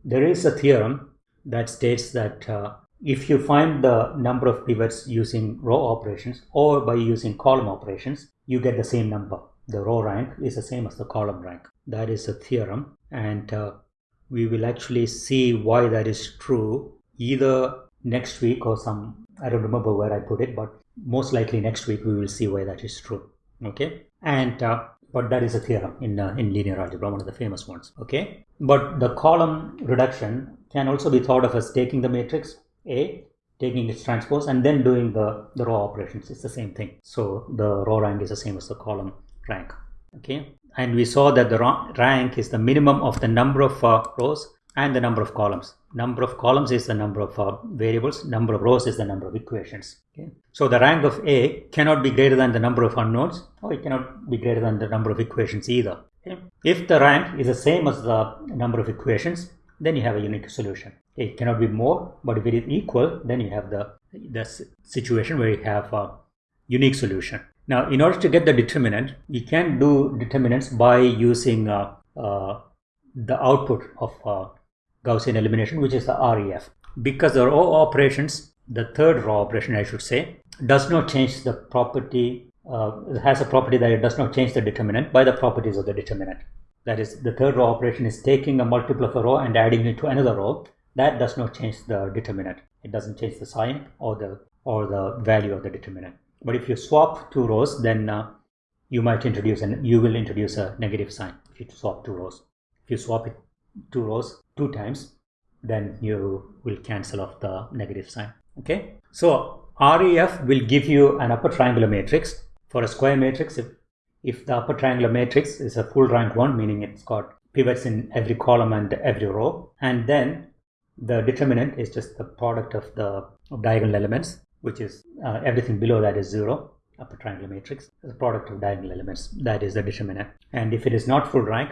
there is a theorem that states that uh, if you find the number of pivots using row operations or by using column operations, you get the same number. The row rank is the same as the column rank. That is a theorem and uh, we will actually see why that is true either next week or some, I don't remember where I put it, but most likely next week we will see why that is true. Okay. And uh, but that is a theorem in, uh, in linear algebra, one of the famous ones. Okay, but the column reduction can also be thought of as taking the matrix A, taking its transpose, and then doing the, the row operations. It's the same thing. So the row rank is the same as the column rank. Okay, and we saw that the rank is the minimum of the number of uh, rows and the number of columns. Number of columns is the number of uh, variables, number of rows is the number of equations. Okay. So the rank of A cannot be greater than the number of unknowns or it cannot be greater than the number of equations either. Okay. If the rank is the same as the number of equations, then you have a unique solution. It cannot be more, but if it is equal, then you have the, the situation where you have a unique solution. Now, in order to get the determinant, you can do determinants by using uh, uh, the output of uh, Gaussian elimination, which is the REF. Because the row operations, the third row operation, I should say, does not change the property, uh, has a property that it does not change the determinant by the properties of the determinant. That is, the third row operation is taking a multiple of a row and adding it to another row. That does not change the determinant. It doesn't change the sign or the or the value of the determinant. But if you swap two rows, then uh, you might introduce and you will introduce a negative sign if you swap two rows. If you swap it two rows two times, then you will cancel off the negative sign. Okay. So REF will give you an upper triangular matrix. For a square matrix, if, if the upper triangular matrix is a full rank one, meaning it's got pivots in every column and every row, and then the determinant is just the product of the of diagonal elements, which is uh, everything below that is zero upper triangular matrix the product of diagonal elements that is the determinant and if it is not full rank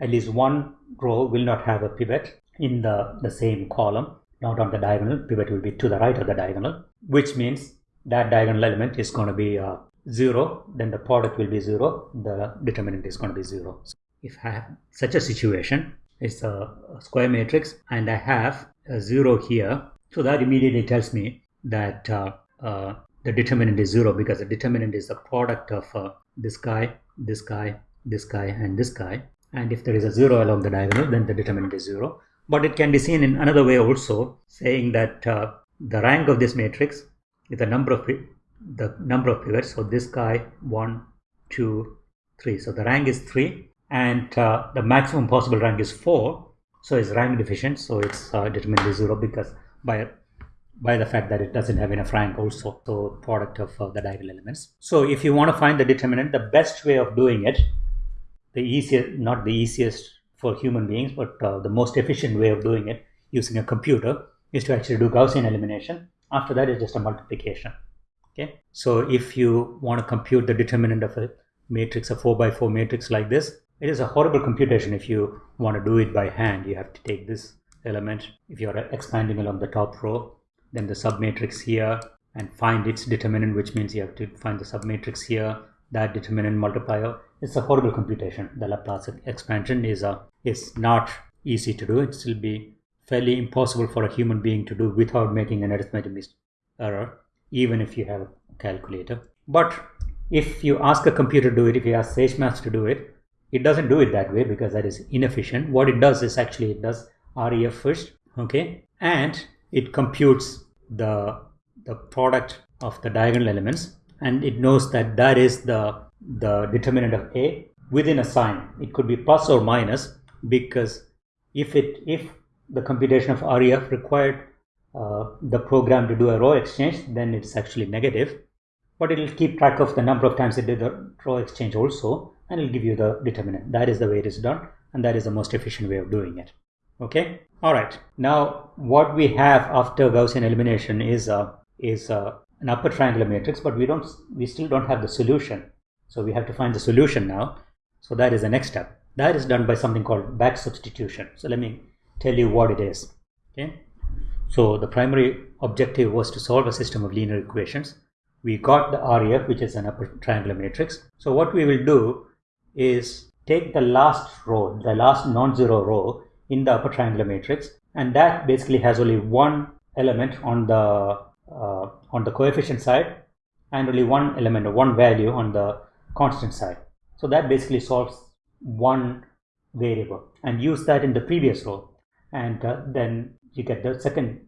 at least one row will not have a pivot in the, the same column, not on the diagonal. Pivot will be to the right of the diagonal, which means that diagonal element is going to be uh, 0, then the product will be 0, the determinant is going to be 0. So if I have such a situation, it's a, square matrix and I have a 0 here, so that immediately tells me that uh, uh, the determinant is 0 because the determinant is the product of uh, this guy, this guy, this guy and this guy and if there is a 0 along the diagonal then the determinant is 0 but it can be seen in another way also saying that uh, the rank of this matrix is the number of the number of pivots so this guy one two three. So the rank is three and uh, the maximum possible rank is four. So it's rank deficient so it's uh, determinant is zero because by by the fact that it doesn't have enough rank also so product of uh, the diagonal elements. So if you want to find the determinant the best way of doing it the easiest not the easiest for human beings but uh, the most efficient way of doing it using a computer is to actually do gaussian elimination. After that is just a multiplication. Okay? So if you want to compute the determinant of a matrix a 4 by 4 matrix like this it is a horrible computation if you want to do it by hand. You have to take this element. If you are expanding along the top row then the submatrix here and find its determinant which means you have to find the submatrix here that determinant multiplier it's a horrible computation. The laplace expansion is a is not easy to do. It will be fairly impossible for a human being to do without making an arithmetic error even if you have a calculator. But if you ask a computer to do it if you ask SageMath to do it it doesn't do it that way because that is inefficient. What it does is actually it does ref first okay? And it computes the the product of the diagonal elements and it knows that that is the the determinant of a within a sign. It could be plus or minus because if it if the computation of ref required uh, the program to do a row exchange then it's actually negative. But it will keep track of the number of times it did the row exchange also and it'll give you the determinant. That is the way it is done and that is the most efficient way of doing it. Okay? All right. Now what we have after gaussian elimination is uh, is uh, an upper triangular matrix but we don't we still don't have the solution. So we have to find the solution now. So that is the next step. That is done by something called back substitution. So let me tell you what it is. Okay? So the primary objective was to solve a system of linear equations. We got the ref which is an upper triangular matrix. So what we will do is take the last row the last non-zero row in the upper triangular matrix and that basically has only one element on the uh, on the coefficient side and only one element or one value on the constant side. So that basically solves one variable and use that in the previous row and uh, then you get the second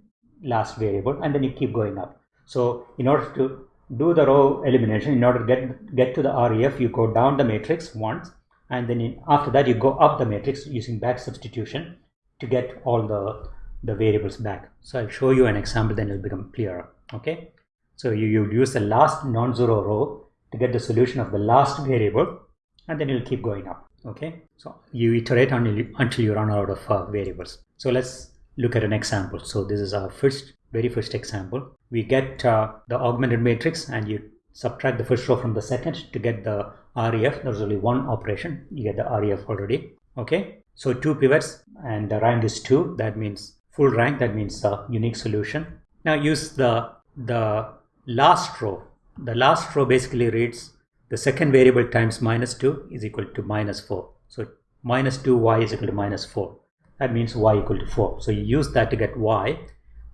last variable and then you keep going up. So in order to do the row elimination in order to get get to the ref you go down the matrix once and then in, after that you go up the matrix using back substitution to get all the the variables back. So i'll show you an example then it'll become clearer. Okay? So you, you use the last non-zero row to get the solution of the last variable and then you'll keep going up. Okay? So you iterate until you, until you run out of uh, variables. So let's look at an example. So this is our first very first example. We get uh, the augmented matrix and you subtract the first row from the second to get the ref there's only one operation. You get the ref already. Okay? So two pivots and the rank is two. That means full rank that means a unique solution. Now use the the last row. The last row basically reads the second variable times minus 2 is equal to minus 4 so minus 2y is equal to minus 4 that means y equal to 4 so you use that to get y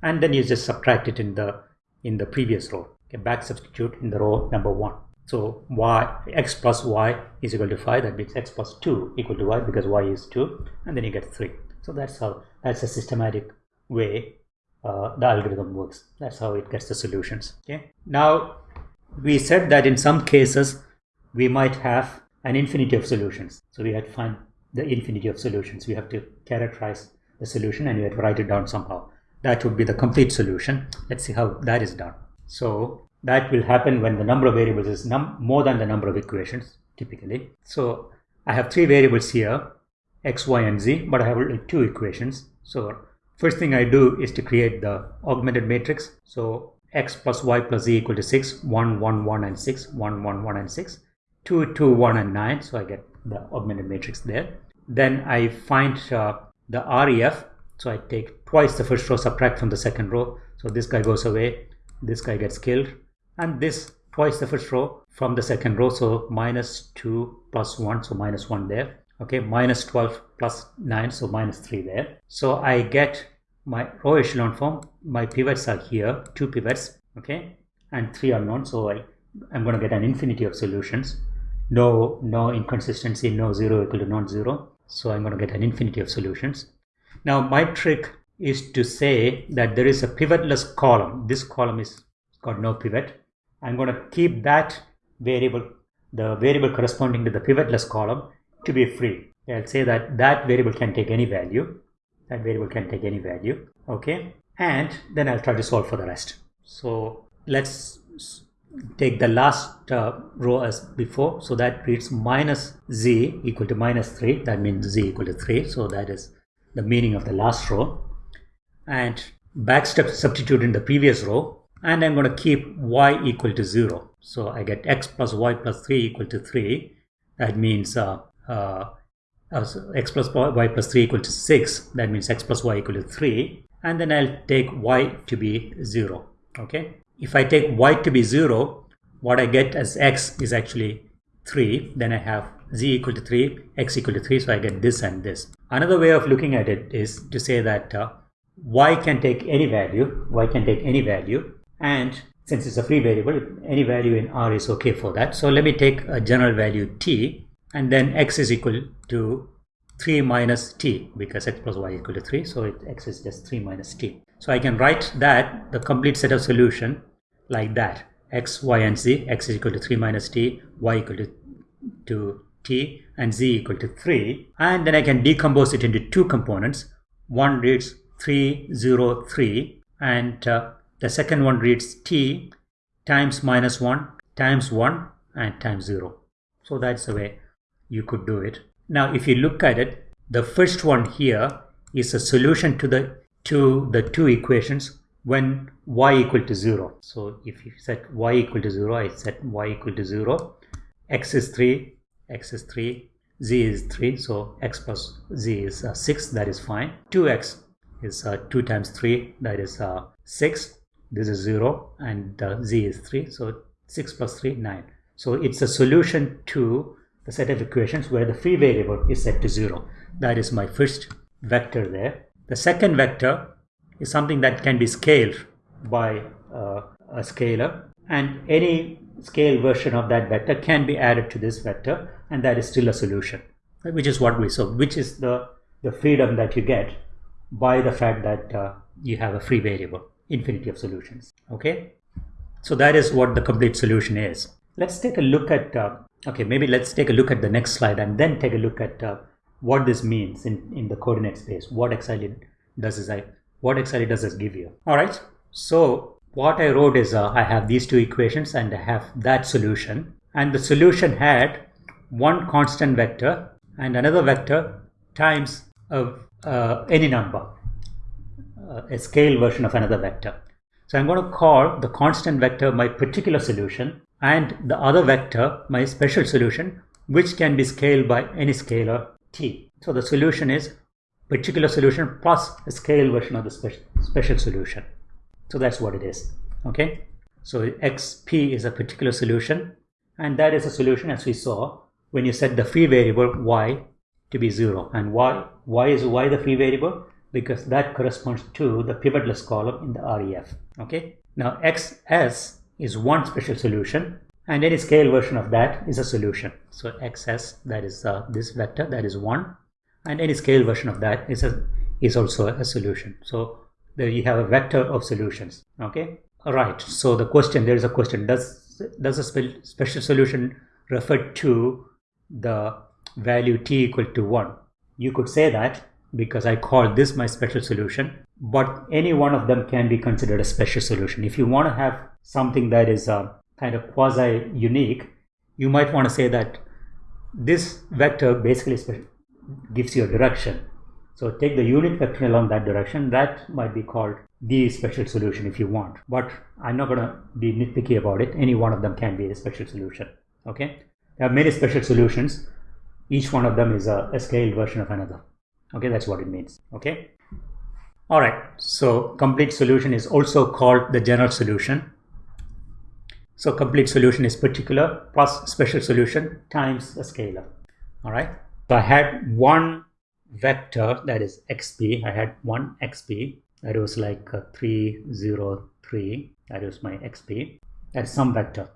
and then you just subtract it in the in the previous row. Okay, back substitute in the row number one. So y x plus y is equal to 5 that means x plus 2 equal to y because y is 2 and then you get 3 so that's how that's a systematic way uh, the algorithm works. That's how it gets the solutions. Okay. Now we said that in some cases we might have an infinity of solutions. So we had to find the infinity of solutions. We have to characterize the solution and we have to write it down somehow. That would be the complete solution. Let's see how that is done. So that will happen when the number of variables is more than the number of equations typically. So I have three variables here, x, y, and z, but I have only two equations. So first thing I do is to create the augmented matrix. So x plus y plus z equal to 6, 1, 1, 1, and 6, 1, 1, 1, and 6, 2, 2, 1, and 9. So I get the augmented matrix there. Then I find uh, the REF so I take twice the first row, subtract from the second row. So this guy goes away, this guy gets killed, and this twice the first row from the second row. So minus 2 plus 1, so minus 1 there. Okay, minus 12 plus 9, so minus 3 there. So I get my row echelon form. My pivots are here, two pivots, okay, and three are unknown. So I, I'm going to get an infinity of solutions. No, no inconsistency, no 0 equal to non-zero. So I'm going to get an infinity of solutions. Now my trick is to say that there is a pivotless column. This column is got no pivot. I'm going to keep that variable, the variable corresponding to the pivotless column to be free. I'll say that that variable can take any value. That variable can take any value. Okay. And then I'll try to solve for the rest. So let's take the last uh, row as before. So that reads minus z equal to minus 3. That means z equal to 3. So that is the meaning of the last row. And back step substitute in the previous row. And I'm going to keep y equal to 0. So I get x plus y plus 3 equal to 3. That means uh, x plus y plus 3 equal to 6. That means x plus y equal to 3. And then I'll take y to be 0. Okay. If I take y to be 0, what I get as x is actually 3. Then I have z equal to 3, x equal to 3. So I get this and this. Another way of looking at it is to say that uh, y can take any value. y can take any value. And since it's a free variable, any value in R is okay for that. So let me take a general value t and then x is equal to 3 minus t because x plus y equal to 3 so it, x is just 3 minus t. So I can write that the complete set of solution like that. X y and z x is equal to 3 minus t y equal to, to t and z equal to 3 and then I can decompose it into two components. One reads 3 0 3 and uh, the second one reads t times minus 1 times 1 and times 0 so that's the way you could do it. Now, if you look at it, the first one here is a solution to the to the two equations when y equal to 0. So if you set y equal to 0, I set y equal to 0. x is 3, x is 3, z is 3, so x plus z is uh, 6, that is fine. 2x is uh, 2 times 3, that is uh, 6. This is 0 and uh, z is 3, so 6 plus 3, 9. So it's a solution to the set of equations where the free variable is set to 0. That is my first vector there. The second vector is something that can be scaled by uh, a scalar and any scale version of that vector can be added to this vector and that is still a solution which is what we saw which is the the freedom that you get by the fact that uh, you have a free variable infinity of solutions okay so that is what the complete solution is let's take a look at uh, Okay, maybe let's take a look at the next slide and then take a look at uh, what this means in, in the coordinate space. What exactly does this, I, what exactly does this give you? All right, so what I wrote is uh, I have these two equations and I have that solution. And the solution had one constant vector and another vector times of uh, any number, a scale version of another vector. So I'm going to call the constant vector my particular solution and the other vector my special solution which can be scaled by any scalar t. So the solution is particular solution plus a scale version of the special, special solution. So that's what it is. Okay. So xp is a particular solution and that is a solution as we saw when you set the free variable y to be 0 and why why is y the free variable because that corresponds to the pivotless column in the ref okay now xs is one special solution and any scale version of that is a solution. So xs that is uh, this vector that is 1 and any scale version of that is a is also a solution. So there you have a vector of solutions. Okay. All right. So the question there is a question does does a spe special solution refer to the value t equal to 1? You could say that because I call this my special solution but any one of them can be considered a special solution. If you want to have something that is uh, kind of quasi unique, you might want to say that this vector basically gives you a direction. So take the unit vector along that direction. That might be called the special solution if you want. But I'm not going to be nitpicky about it. Any one of them can be a special solution. Okay. There are many special solutions. Each one of them is a, a scaled version of another. Okay, that's what it means. Okay. All right, so complete solution is also called the general solution. So complete solution is particular plus special solution times a scalar. All right, so I had one vector that is xp. I had one xp that was like 303. That was my xp. That is some vector.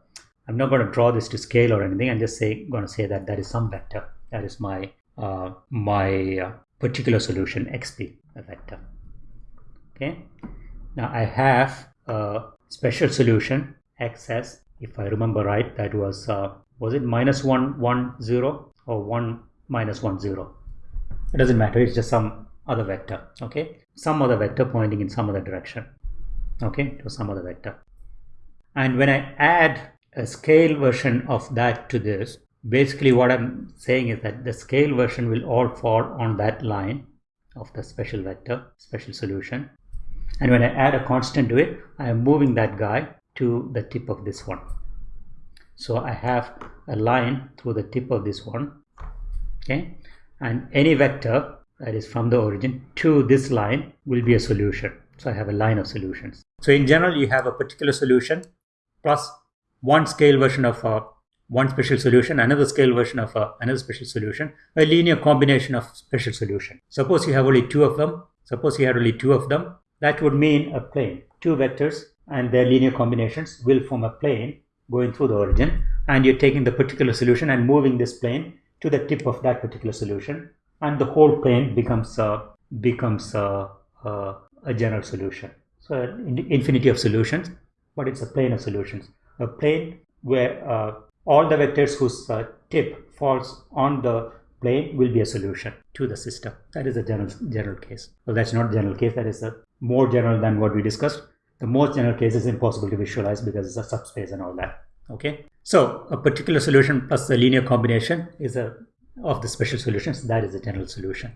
I'm not going to draw this to scale or anything. I'm just say, going to say that that is some vector. That is my uh, my uh, particular solution xp a vector okay. Now i have a special solution xs if i remember right that was uh, was it minus 1 1 0 or 1 minus 1 0 it doesn't matter. It's just some other vector. Okay. Some other vector pointing in some other direction. Okay. To some other vector. And when i add a scale version of that to this basically what i'm saying is that the scale version will all fall on that line of the special vector special solution and when i add a constant to it i am moving that guy to the tip of this one so i have a line through the tip of this one okay and any vector that is from the origin to this line will be a solution. So I have a line of solutions. So in general, you have a particular solution plus one scale version of a one special solution, another scale version of a, another special solution, a linear combination of special solution. Suppose you have only two of them. Suppose you had only two of them. That would mean a plane. Two vectors and their linear combinations will form a plane going through the origin. And you're taking the particular solution and moving this plane to the tip of that particular solution and the whole plane becomes uh, becomes uh, uh, a general solution. So infinity of solutions, but it's a plane of solutions. A plane where uh, all the vectors whose uh, tip falls on the plane will be a solution to the system. That is a general general case. Well, that's not general case. That is a more general than what we discussed. The most general case is impossible to visualize because it's a subspace and all that. Okay. So a particular solution plus the linear combination is a of the special solutions, that is the general solution.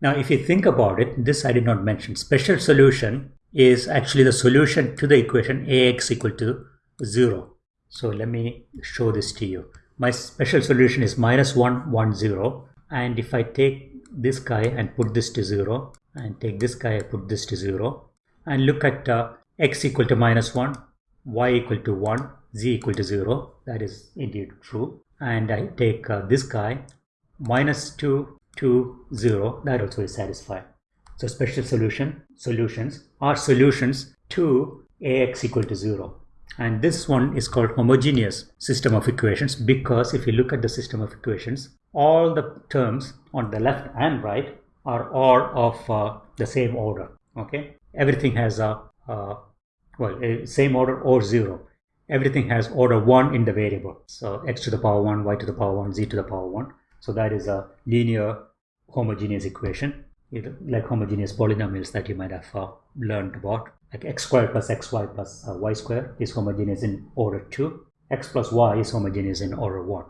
Now, if you think about it, this I did not mention. Special solution is actually the solution to the equation ax equal to 0. So let me show this to you. My special solution is minus 1, 1, 0. And if I take this guy and put this to 0, and take this guy put this to 0, and look at uh, x equal to minus 1, y equal to 1, z equal to 0, that is indeed true. And I take uh, this guy minus 2 to 0 that also is satisfied. So special solution solutions are solutions to ax equal to 0 and this one is called homogeneous system of equations because if you look at the system of equations all the terms on the left and right are all of uh, the same order okay everything has a uh, well a same order or zero everything has order 1 in the variable. So x to the power 1, y to the power 1, z to the power 1. So that is a linear homogeneous equation, like homogeneous polynomials that you might have uh, learned about. Like x squared plus xy plus uh, y squared is homogeneous in order 2. x plus y is homogeneous in order 1.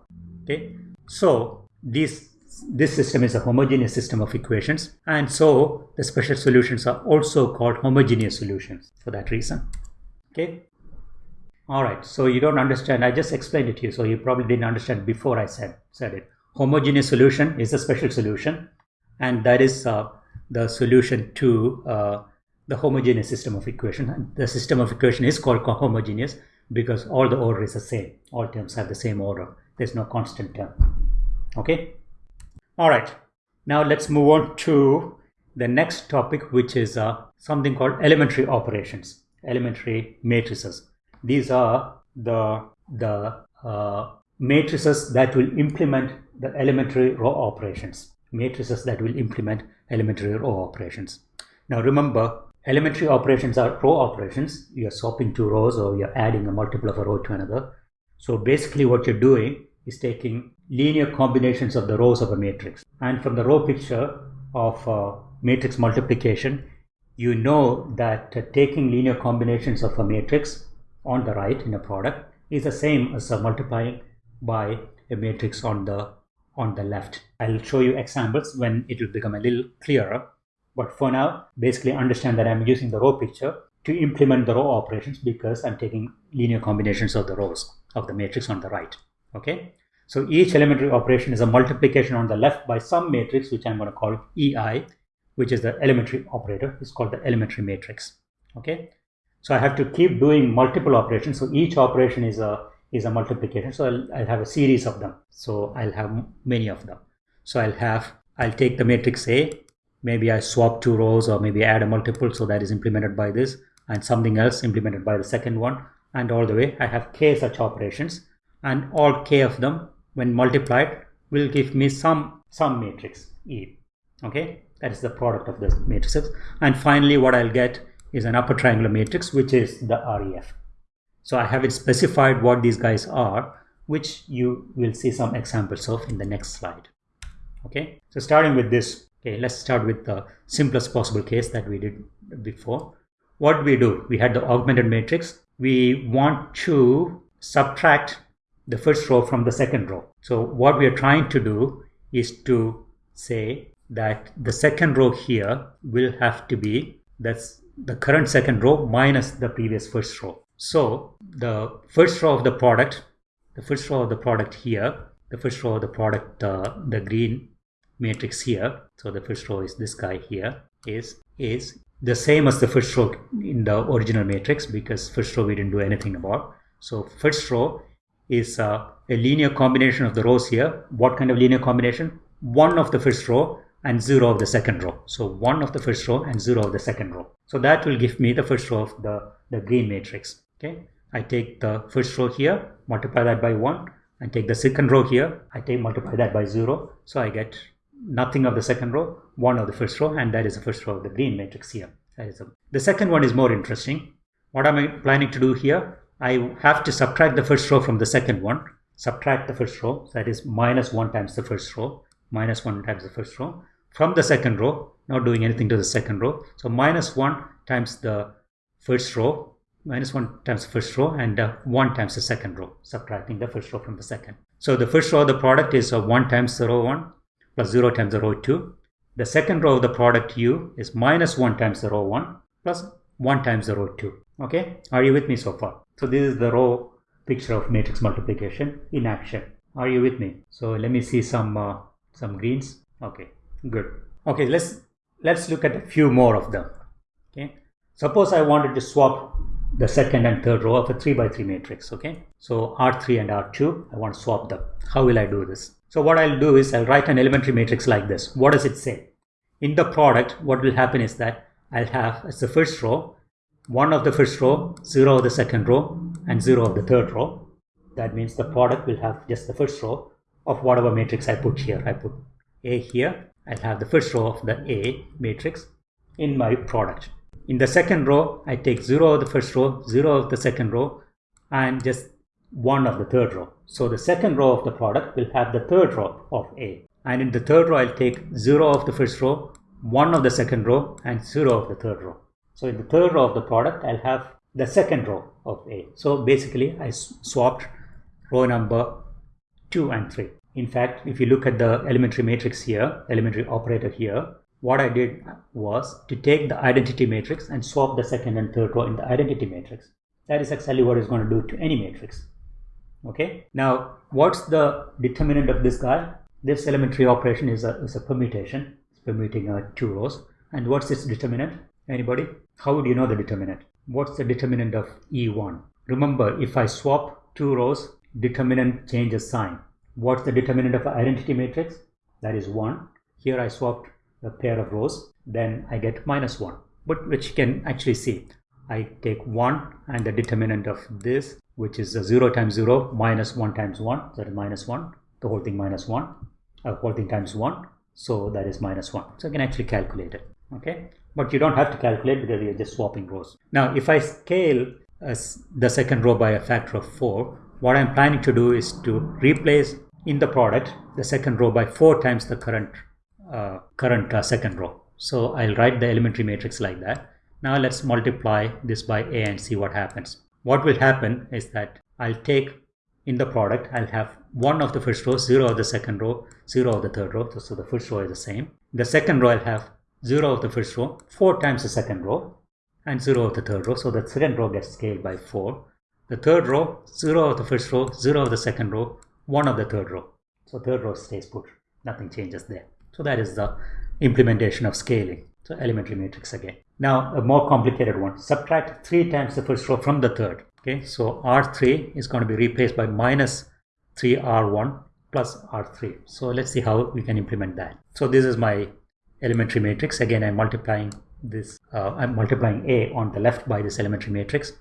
Okay, so this this system is a homogeneous system of equations and so the special solutions are also called homogeneous solutions for that reason okay all right, so you don't understand. I just explained it to you, so you probably didn't understand before I said said it. Homogeneous solution is a special solution, and that is uh, the solution to uh, the homogeneous system of equation. And the system of equation is called homogeneous because all the order is the same. All terms have the same order. There's no constant term. Okay. All right. Now let's move on to the next topic, which is uh, something called elementary operations, elementary matrices. These are the, the uh, matrices that will implement the elementary row operations. Matrices that will implement elementary row operations. Now remember, elementary operations are row operations. You're swapping two rows or you're adding a multiple of a row to another. So basically what you're doing is taking linear combinations of the rows of a matrix. And from the row picture of uh, matrix multiplication, you know that uh, taking linear combinations of a matrix on the right in a product is the same as multiplying by a matrix on the on the left. I'll show you examples when it will become a little clearer. But for now, basically understand that I'm using the row picture to implement the row operations because I'm taking linear combinations of the rows of the matrix on the right. Okay. So each elementary operation is a multiplication on the left by some matrix, which I'm going to call EI, which is the elementary operator. It's called the elementary matrix. Okay. So I have to keep doing multiple operations. So each operation is a is a multiplication. So I'll, I'll have a series of them. So I'll have many of them. So I'll have I'll take the matrix A. Maybe I swap two rows or maybe add a multiple. So that is implemented by this and something else implemented by the second one. And all the way I have k such operations and all k of them when multiplied will give me some some matrix E. Okay, that is the product of the matrices. And finally, what I'll get is an upper triangular matrix, which is the REF. So I haven't specified what these guys are, which you will see some examples of in the next slide. Okay, so starting with this, okay, let's start with the simplest possible case that we did before. What we do? We had the augmented matrix. We want to subtract the first row from the second row. So what we are trying to do is to say that the second row here will have to be that's the current second row minus the previous first row. So the first row of the product, the first row of the product here, the first row of the product, uh, the green matrix here, so the first row is this guy here, is is the same as the first row in the original matrix because first row we didn't do anything about. So first row is uh, a linear combination of the rows here. What kind of linear combination? One of the first row and 0 of the second row. So 1 of the first row and 0 of the second row. So that will give me the first row of the, the green matrix. Okay, I take the first row here, multiply that by 1 and take the second row here, I take multiply that by 0. So I get nothing of the second row, 1 of the first row and that is the first row of the green matrix here. That is a, the second one is more interesting. What am I planning to do here? I have to subtract the first row from the second one, subtract the first row, that is minus 1 times the first row. Minus 1 times the first row. From the second row not doing anything to the second row. So minus 1 times the first row. Minus 1 times the first row and uh, 1 times the second row. Subtracting the first row from the second. So the first row of the product is uh, 1 times the row 1 plus 0 times the row 2 the second row of the product u is minus 1 times the row 1 plus 1 times the row 2 okay? Are you with me so far? So this is the row picture of matrix multiplication in action. Are you with me? So let me see some uh, some greens. Okay good. Okay let's let's look at a few more of them. Okay? Suppose i wanted to swap the second and third row of a 3 by 3 matrix okay? So r3 and r2 i want to swap them. How will i do this? So what i'll do is i'll write an elementary matrix like this. What does it say? In the product what will happen is that i'll have as the first row one of the first row zero of the second row and zero of the third row that means the product will have just the first row of whatever matrix I put here. I put A here. I'll have the first row of the A matrix in my product. In the second row, I take 0 of the first row, 0 of the second row, and just 1 of the third row. So the second row of the product will have the third row of A. And in the third row, I'll take 0 of the first row, 1 of the second row, and 0 of the third row. So in the third row of the product, I'll have the second row of A. So basically, I swapped row number 2 and 3. In fact, if you look at the elementary matrix here, elementary operator here, what I did was to take the identity matrix and swap the second and third row in the identity matrix. That is exactly what it's going to do to any matrix. Okay. Now, what's the determinant of this guy? This elementary operation is a, is a permutation. Permuting two rows. And what's its determinant? Anybody? How would you know the determinant? What's the determinant of E1? Remember, if I swap two rows, determinant changes sign. What's the determinant of identity matrix? That is 1. Here I swapped a pair of rows, then I get minus 1. But which you can actually see. I take 1 and the determinant of this, which is 0 times 0 minus 1 times 1, that is minus 1. The whole thing minus 1, a whole thing times 1, so that is minus 1. So I can actually calculate it. Okay, but you don't have to calculate because you're just swapping rows. Now, if I scale as the second row by a factor of 4, what I'm planning to do is to replace in the product the second row by 4 times the current uh, current uh, second row. So I'll write the elementary matrix like that. Now let's multiply this by a and see what happens. What will happen is that I'll take in the product, I'll have 1 of the first row, 0 of the second row, 0 of the third row. So, so the first row is the same. The second row I'll have 0 of the first row, 4 times the second row and 0 of the third row. So the second row gets scaled by 4. The third row, 0 of the first row, 0 of the second row, one of the third row. So third row stays put, nothing changes there. So that is the implementation of scaling. So elementary matrix again. Now a more complicated one. Subtract 3 times the first row from the third. Okay, so R3 is going to be replaced by minus 3R1 plus R3. So let's see how we can implement that. So this is my elementary matrix. Again, I'm multiplying this, uh, I'm multiplying A on the left by this elementary matrix.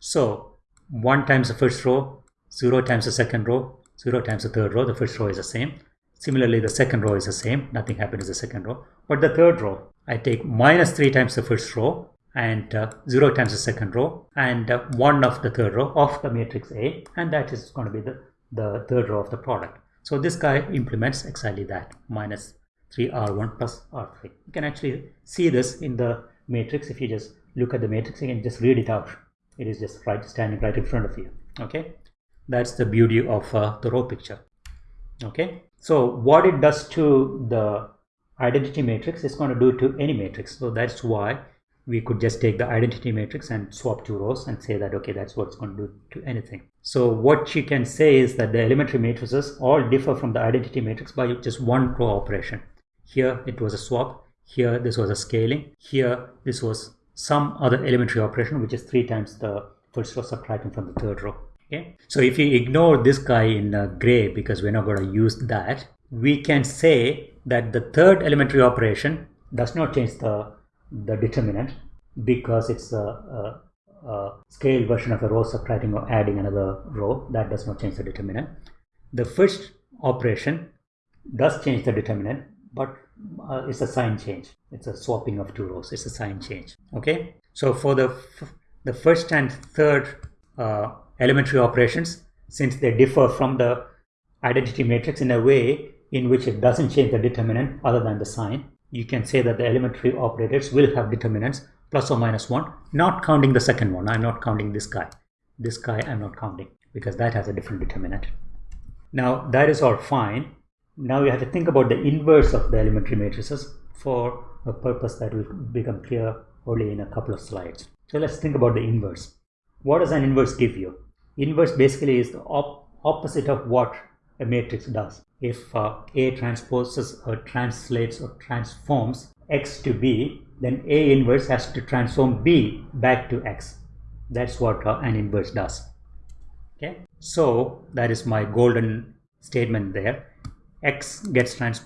So 1 times the first row, 0 times the second row, 0 times the third row, the first row is the same. Similarly, the second row is the same. Nothing happens in the second row. But the third row, I take minus 3 times the first row and uh, 0 times the second row and uh, 1 of the third row of the matrix A and that is going to be the, the third row of the product. So this guy implements exactly that minus 3r1 plus r3. You can actually see this in the matrix if you just look at the matrix can just read it out. It is just right standing right in front of you. Okay, that's the beauty of uh, the row picture. Okay, so what it does to the identity matrix is going to do to any matrix. So that's why we could just take the identity matrix and swap two rows and say that okay that's what it's going to do to anything so what she can say is that the elementary matrices all differ from the identity matrix by just one row operation. Here it was a swap. Here this was a scaling. Here this was some other elementary operation which is three times the first row subtracting from the third row. Okay? So if you ignore this guy in uh, gray because we're not going to use that we can say that the third elementary operation does not change the the determinant because it's a, a, a scale version of a row subtracting or adding another row that does not change the determinant. The first operation does change the determinant but uh, it's a sign change. It's a swapping of two rows. It's a sign change. Okay? So for the the first and third uh, elementary operations since they differ from the identity matrix in a way in which it doesn't change the determinant other than the sign you can say that the elementary operators will have determinants plus or minus 1 not counting the second one. I'm not counting this guy. This guy i'm not counting because that has a different determinant. Now that is all fine. Now you have to think about the inverse of the elementary matrices for a purpose that will become clear only in a couple of slides. So let's think about the inverse. What does an inverse give you? Inverse basically is the op opposite of what a matrix does. If uh, A transposes or translates or transforms X to B, then A inverse has to transform B back to X. That's what uh, an inverse does. Okay, so that is my golden statement there. X gets trans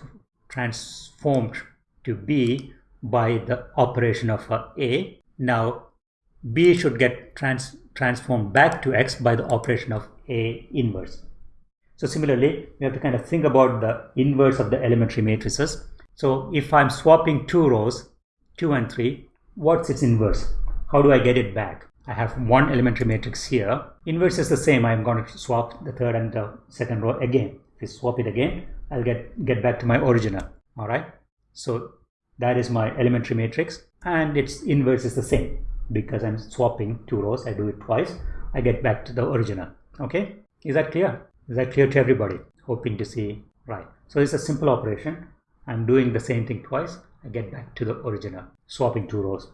transformed to B by the operation of uh, A. Now B should get trans transformed back to X by the operation of A inverse. So similarly, we have to kind of think about the inverse of the elementary matrices. So if I'm swapping two rows, 2 and 3, what's its inverse? How do I get it back? I have one elementary matrix here. Inverse is the same. I'm going to swap the third and the second row again. If you swap it again, I'll get, get back to my original. All right. So that is my elementary matrix and its inverse is the same because I'm swapping two rows. I do it twice. I get back to the original. Okay. Is that clear? Is that clear to everybody? Hoping to see right. So it's a simple operation. I'm doing the same thing twice. Get back to the original, swapping two rows.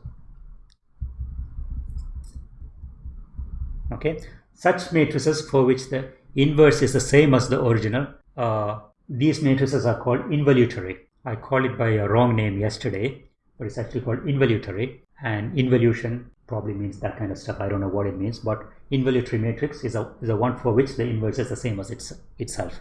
Okay, such matrices for which the inverse is the same as the original, uh, these matrices are called involutory. I called it by a wrong name yesterday, but it's actually called involutory. And involution probably means that kind of stuff. I don't know what it means, but involutory matrix is a, is a one for which the inverse is the same as its, itself.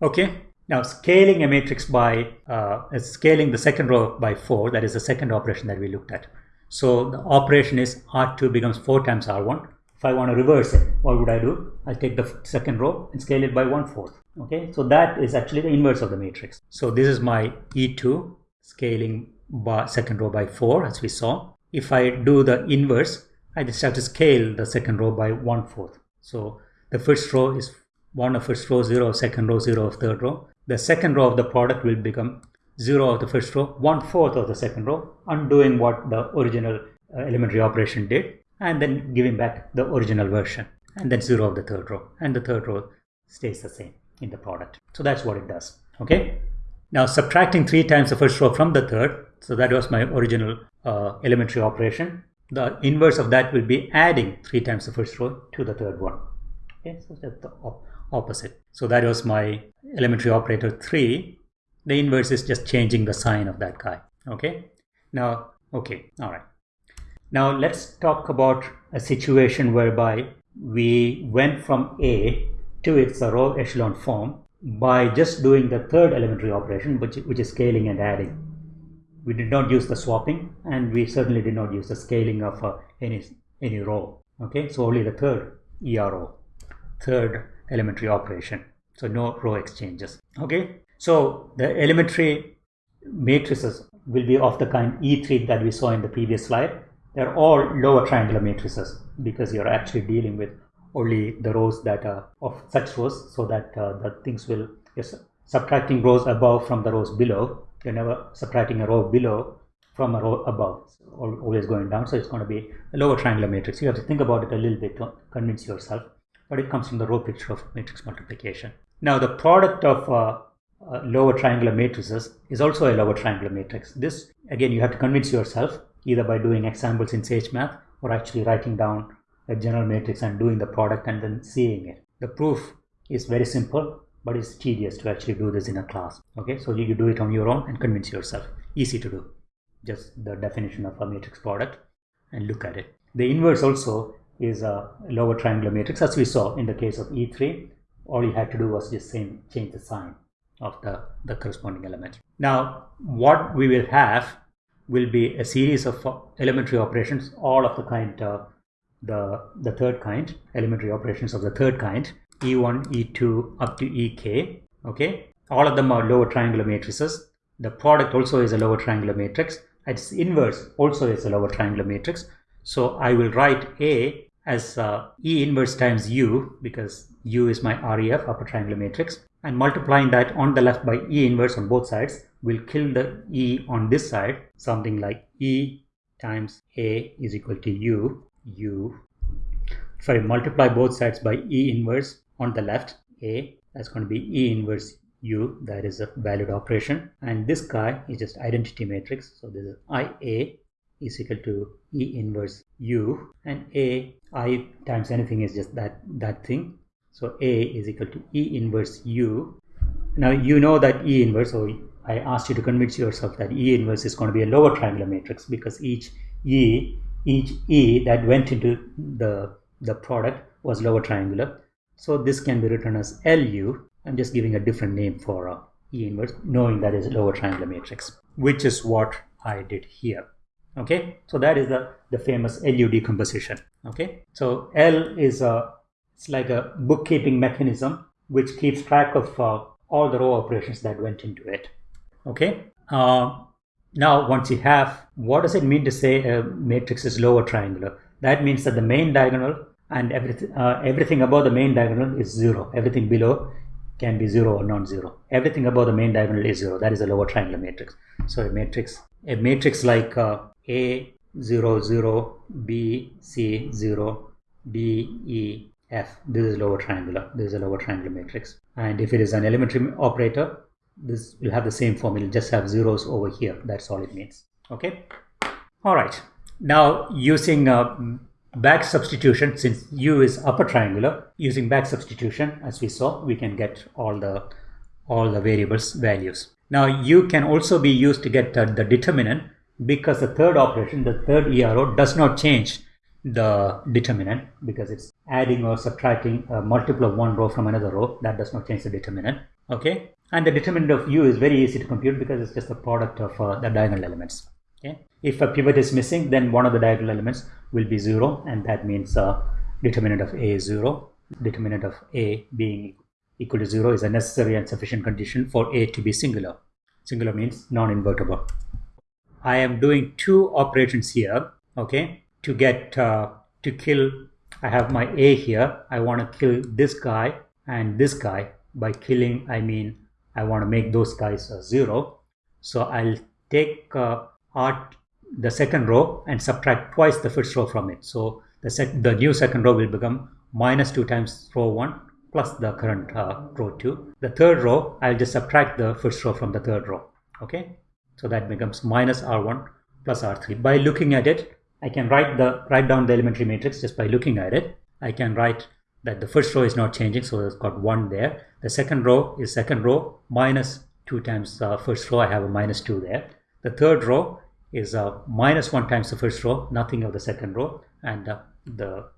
Okay, now scaling a matrix by, uh, scaling the second row by 4, that is the second operation that we looked at. So the operation is R2 becomes 4 times R1. If I want to reverse it, what would I do? I take the second row and scale it by 1 fourth. Okay, so that is actually the inverse of the matrix. So this is my E2 scaling by second row by 4 as we saw if I do the inverse, I just have to scale the second row by one fourth. So the first row is one of first row, zero second row, zero of third row. The second row of the product will become zero of the first row, one fourth of the second row, undoing what the original uh, elementary operation did, and then giving back the original version, and then zero of the third row, and the third row stays the same in the product. So that's what it does. Okay. Now subtracting three times the first row from the third, so that was my original uh, elementary operation. The inverse of that will be adding 3 times the first row to the third one. Okay, so that's the opposite. So that was my elementary operator 3. The inverse is just changing the sign of that guy. Okay, now, okay, all right. Now let's talk about a situation whereby we went from A to its row echelon form by just doing the third elementary operation, which, which is scaling and adding we did not use the swapping and we certainly did not use the scaling of uh, any any row okay so only the third ERO third elementary operation. So no row exchanges. Okay? So the elementary matrices will be of the kind E3 that we saw in the previous slide. They're all lower triangular matrices because you're actually dealing with only the rows that are of such rows so that uh, the things will you're subtracting rows above from the rows below you're never subtracting a row below from a row above. So always going down so it's going to be a lower triangular matrix. You have to think about it a little bit to convince yourself but it comes from the row picture of matrix multiplication now the product of uh, uh, lower triangular matrices is also a lower triangular matrix this again you have to convince yourself either by doing examples in SageMath or actually writing down a general matrix and doing the product and then seeing it. The proof is very simple, but it's tedious to actually do this in a class. Okay, so you do it on your own and convince yourself. Easy to do. Just the definition of a matrix product and look at it. The inverse also is a lower triangular matrix as we saw in the case of E3. All you had to do was just same, change the sign of the, the corresponding element. Now, what we will have will be a series of elementary operations, all of the kind uh, the, the third kind, elementary operations of the third kind, E1, E2 up to EK, okay? All of them are lower triangular matrices. The product also is a lower triangular matrix. Its inverse also is a lower triangular matrix. So I will write A as uh, E inverse times U because U is my REF, upper triangular matrix. And multiplying that on the left by E inverse on both sides will kill the E on this side. Something like E times A is equal to U u I multiply both sides by e inverse on the left a that's going to be e inverse u that is a valid operation and this guy is just identity matrix so this is ia is equal to e inverse u and a i times anything is just that that thing so a is equal to e inverse u now you know that e inverse so i asked you to convince yourself that e inverse is going to be a lower triangular matrix because each e each E that went into the, the product was lower triangular. So this can be written as LU. I'm just giving a different name for uh, E inverse, knowing that is lower triangular matrix, which is what I did here. Okay, so that is the, the famous LU decomposition. Okay, so L is a it's like a bookkeeping mechanism which keeps track of uh, all the row operations that went into it. Okay, uh, now, once you have, what does it mean to say a matrix is lower triangular? That means that the main diagonal and everything, uh, everything above the main diagonal is zero. Everything below can be zero or non-zero. Everything above the main diagonal is zero. That is a lower triangular matrix. So a matrix, a matrix like uh, A 0 0 B C 0 D E F. This is lower triangular. This is a lower triangular matrix. And if it is an elementary operator, this will have the same form just have zeros over here that's all it means okay all right now using uh, back substitution since u is upper triangular using back substitution as we saw we can get all the all the variables values. Now u can also be used to get uh, the determinant because the third operation the third ero does not change the determinant because it's adding or subtracting a multiple of one row from another row. That does not change the determinant okay? And the determinant of u is very easy to compute because it's just the product of uh, the diagonal elements okay. If a pivot is missing then one of the diagonal elements will be zero and that means uh, determinant of a is zero. Determinant of a being equal to zero is a necessary and sufficient condition for a to be singular. Singular means non-invertible. I am doing two operations here okay? To get uh, to kill I have my A here. I want to kill this guy and this guy. By killing I mean I want to make those guys a zero. So I'll take uh, art the second row and subtract twice the first row from it so the, sec the new second row will become minus 2 times row 1 plus the current uh, row 2 the third row I'll just subtract the first row from the third row okay so that becomes minus r1 plus r3 by looking at it I can write the write down the elementary matrix just by looking at it. I can write that the first row is not changing, so it's got one there. The second row is second row minus two times the first row. I have a minus two there. The third row is uh, minus one times the first row, nothing of the second row, and uh, the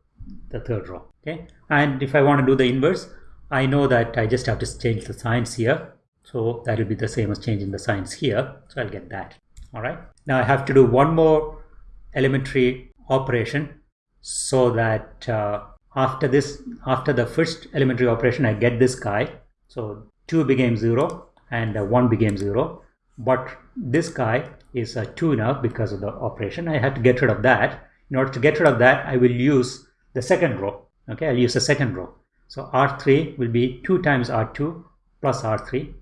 the third row. Okay, and if I want to do the inverse, I know that I just have to change the signs here. So that will be the same as changing the signs here. So I'll get that. All right. Now I have to do one more elementary operation so that uh, after this after the first elementary operation I get this guy so 2 became 0 and uh, 1 became 0 but this guy is a 2 now because of the operation. I have to get rid of that. In order to get rid of that I will use the second row. Okay I'll use the second row. So R3 will be 2 times R2 plus R3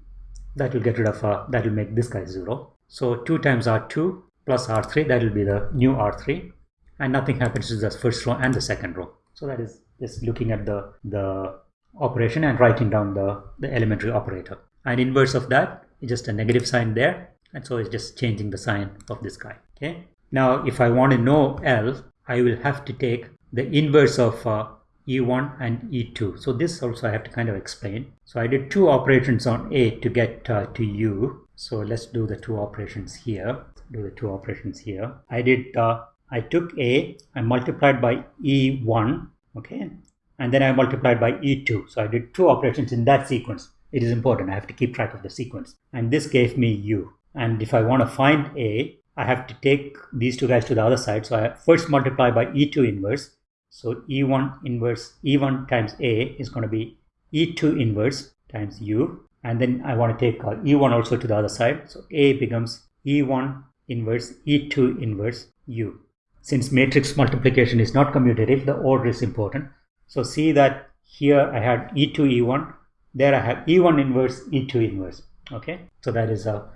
that will get rid of uh, that will make this guy 0 so 2 times R2 plus R3 that will be the new R3 and nothing happens to the first row and the second row. So that is just looking at the the operation and writing down the the elementary operator. And inverse of that is just a negative sign there. And so it's just changing the sign of this guy okay? Now if I want to know L I will have to take the inverse of uh, E1 and E2 so this also I have to kind of explain. So I did two operations on A to get uh, to U. So let's do the two operations here. Do the two operations here. I did uh, I took A I multiplied by E1 okay? And then I multiplied by E2 so I did two operations in that sequence it is important. I have to keep track of the sequence. And this gave me U. And if I want to find A, I have to take these two guys to the other side. So I first multiply by E2 inverse. So E1 inverse, E1 times A is going to be E2 inverse times U. And then I want to take uh, E1 also to the other side. So A becomes E1 inverse E2 inverse U. Since matrix multiplication is not commutative, the order is important. So see that here I had E2, E1 there I have E1 inverse, E2 inverse. Okay, so that is a uh,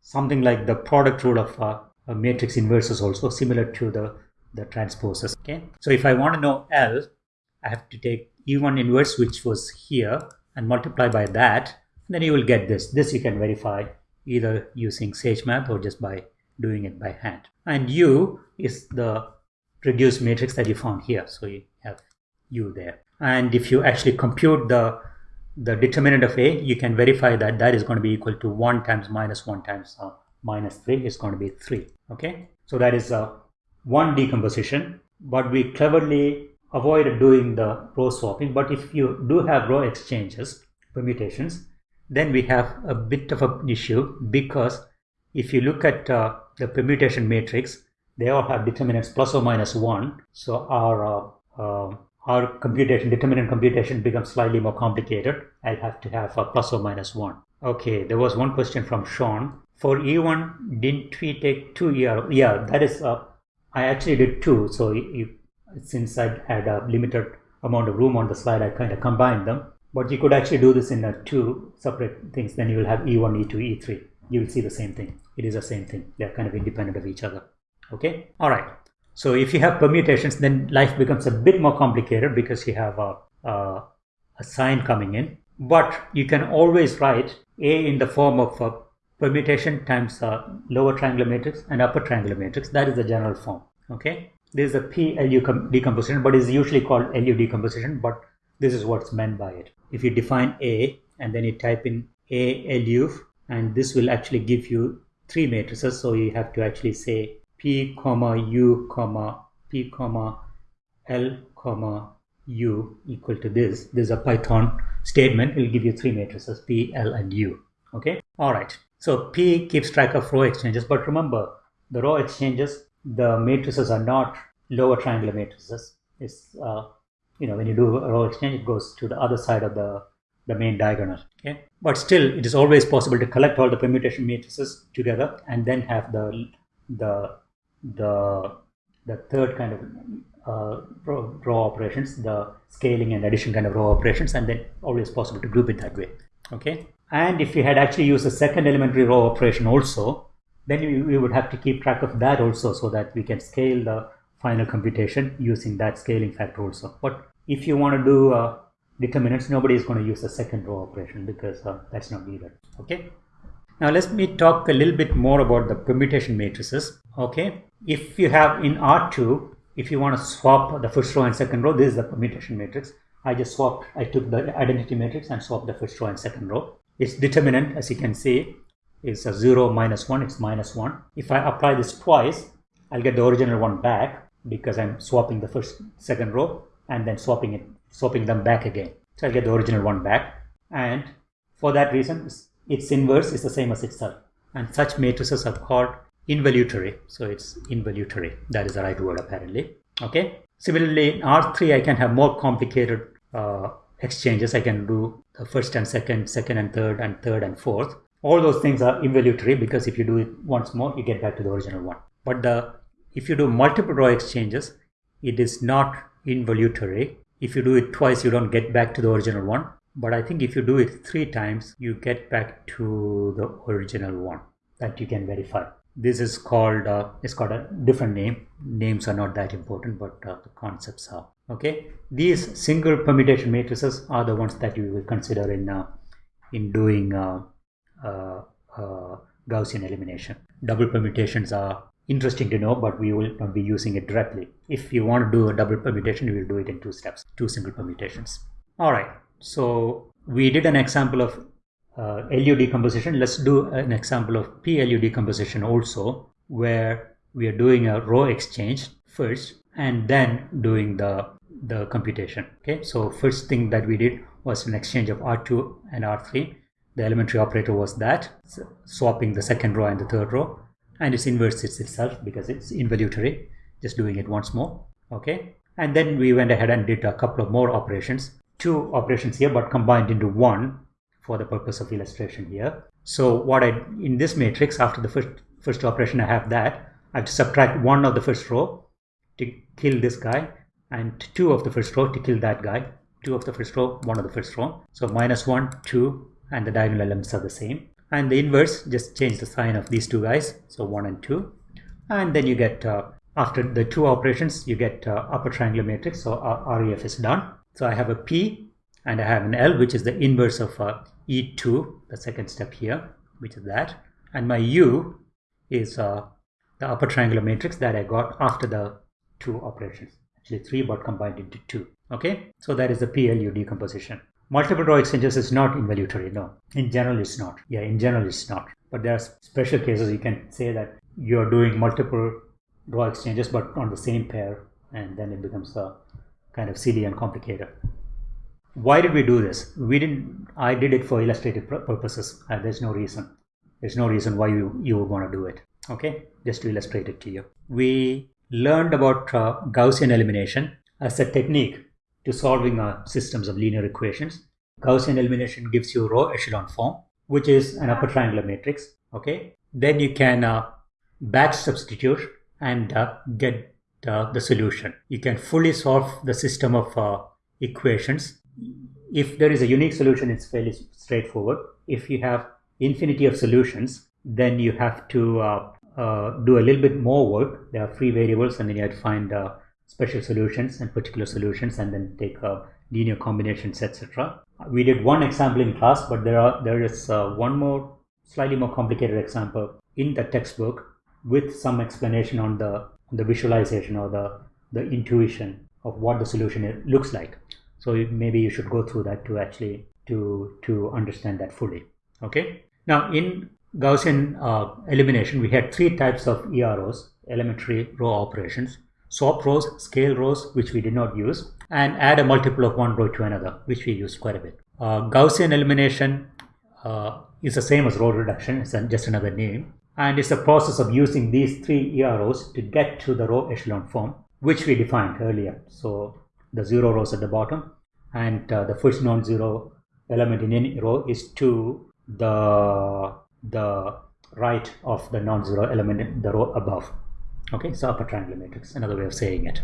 something like the product rule of uh, a matrix inverses also similar to the the transposes. Okay, so if I want to know L, I have to take E1 inverse, which was here, and multiply by that. then you will get this. This you can verify either using SageMath or just by doing it by hand. And U is the reduced matrix that you found here. So you have U there. And if you actually compute the the determinant of A, you can verify that that is going to be equal to 1 times minus 1 times uh, minus 3 is going to be 3. Okay, so that is uh, one decomposition, but we cleverly avoid doing the row swapping. But if you do have row exchanges, permutations, then we have a bit of an issue because if you look at uh, the permutation matrix, they all have determinants plus or minus 1. So our uh, uh our computation, determinant computation becomes slightly more complicated. I'll have to have a plus or minus 1. Okay, there was one question from Sean. For E1, didn't we take two ER? Yeah, that is, uh, I actually did two. So you, since I had a limited amount of room on the slide, I kind of combined them. But you could actually do this in uh, two separate things. Then you will have E1, E2, E3. You will see the same thing. It is the same thing. They are kind of independent of each other. Okay. All right. So if you have permutations, then life becomes a bit more complicated because you have a, a, a sign coming in. But you can always write A in the form of a permutation times a lower triangular matrix and upper triangular matrix. That is the general form. Okay. This is a PLU decomposition, but is usually called LU decomposition. But this is what's meant by it. If you define A and then you type in A LU, and this will actually give you three matrices. So you have to actually say p comma u comma p comma l comma u equal to this. This is a python statement. It will give you three matrices p l and u. Okay? All right. So p keeps track of row exchanges but remember the row exchanges the matrices are not lower triangular matrices. It's uh, you know when you do a row exchange it goes to the other side of the the main diagonal. Okay? But still it is always possible to collect all the permutation matrices together and then have the the the the third kind of uh, row, operations, the scaling and addition kind of row operations, and then always possible to group it that way. Okay. And if you had actually used a second elementary row operation also, then we, we would have to keep track of that also so that we can scale the final computation using that scaling factor also. But if you want to do uh, determinants, nobody is going to use a second row operation because uh, that's not needed. Okay. Now let me talk a little bit more about the permutation matrices. Okay, if you have in R2, if you want to swap the first row and second row, this is the permutation matrix. I just swapped, I took the identity matrix and swapped the first row and second row. Its determinant, as you can see, is a 0 minus 1, it's minus 1. If I apply this twice, I'll get the original one back because I'm swapping the first, second row and then swapping it, swapping them back again. So I'll get the original one back. And for that reason, its inverse is the same as itself. And such matrices are called involutory. So it's involutory. That is the right word apparently. Okay. Similarly, in R3, I can have more complicated uh, exchanges. I can do the first and second, second and third, and third and fourth. all those things are involutory because if you do it once more, you get back to the original one. But the if you do multiple row exchanges, it is not involutory. If you do it twice, you don't get back to the original one. But I think if you do it three times, you get back to the original one that you can verify. This is called, uh, it's got a different name. Names are not that important, but uh, the concepts are. Okay, these single permutation matrices are the ones that you will consider in uh, in doing uh, uh, uh, Gaussian elimination. Double permutations are interesting to know, but we will not be using it directly. If you want to do a double permutation, you will do it in two steps, two single permutations. All right, so we did an example of uh, LU decomposition. Let's do an example of PLU decomposition also, where we are doing a row exchange first and then doing the the computation. Okay, so first thing that we did was an exchange of R2 and R3. The elementary operator was that, swapping the second row and the third row and it's inverses itself because it's involutory just doing it once more okay and then we went ahead and did a couple of more operations two operations here but combined into one for the purpose of illustration here. So what i in this matrix after the first first operation i have that. I have to subtract one of the first row to kill this guy and two of the first row to kill that guy. Two of the first row one of the first row. So minus one two and the diagonal elements are the same. And the inverse just change the sign of these two guys. So 1 and 2 and then you get uh, after the two operations you get uh, upper triangular matrix. So REF is done so I have a P and I have an L which is the inverse of uh, E2 the second step here which is that and my U is uh, the upper triangular matrix that I got after the two operations actually three but combined into two okay so that is the PLU decomposition Multiple row exchanges is not involutory, no. In general, it's not. Yeah, in general, it's not. But there are special cases you can say that you're doing multiple row exchanges but on the same pair, and then it becomes a kind of silly and complicated. Why did we do this? We didn't. I did it for illustrative purposes. Uh, there's no reason. There's no reason why you you would want to do it. Okay, just to illustrate it to you. We learned about uh, Gaussian elimination as a technique to solving uh, systems of linear equations. Gaussian elimination gives you row echelon form, which is an upper triangular matrix. Okay, then you can uh, back substitute and uh, get uh, the solution. You can fully solve the system of uh, equations. If there is a unique solution, it's fairly straightforward. If you have infinity of solutions, then you have to uh, do a little bit more work. There are free variables, and then you have to find special solutions and particular solutions and then take uh, linear combinations etc we did one example in class but there are there is uh, one more slightly more complicated example in the textbook with some explanation on the the visualization or the the intuition of what the solution looks like so maybe you should go through that to actually to to understand that fully okay now in gaussian uh, elimination we had three types of eros elementary row operations swap rows, scale rows, which we did not use, and add a multiple of one row to another, which we used quite a bit. Uh, Gaussian elimination uh, is the same as row reduction, it's just another name. And it's a process of using these three EROs to get to the row echelon form, which we defined earlier. So the zero rows at the bottom, and uh, the first non-zero element in any row is to the the right of the non-zero element in the row above. Okay, so upper triangular matrix, another way of saying it.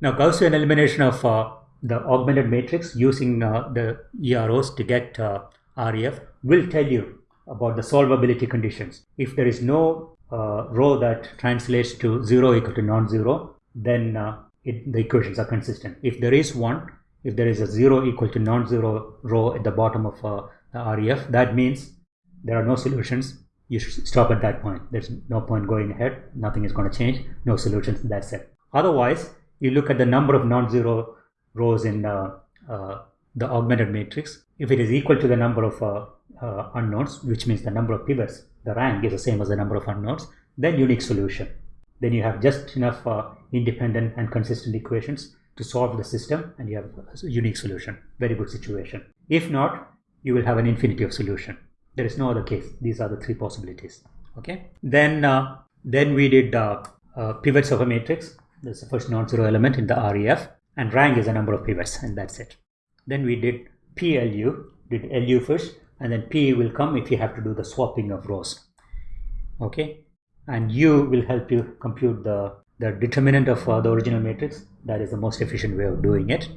Now Gaussian elimination of uh, the augmented matrix using uh, the EROs to get uh, REF will tell you about the solvability conditions. If there is no uh, row that translates to 0 equal to non-zero, then uh, it, the equations are consistent. If there is one, if there is a 0 equal to non-zero row at the bottom of uh, the REF, that means there are no solutions you should stop at that point. There's no point going ahead. Nothing is going to change. No solutions. That's it. Otherwise, you look at the number of non-zero rows in uh, uh, the augmented matrix. If it is equal to the number of uh, uh unknowns, which means the number of pivots, the rank is the same as the number of unknowns, then unique solution. Then you have just enough uh, independent and consistent equations to solve the system and you have a unique solution. Very good situation. If not, you will have an infinity of solution there is no other case these are the three possibilities okay then uh, then we did uh, uh, pivots of a matrix This is the first non-zero element in the ref and rank is the number of pivots and that's it then we did plu did lu first and then p will come if you have to do the swapping of rows. Okay? And u will help you compute the the determinant of uh, the original matrix. That is the most efficient way of doing it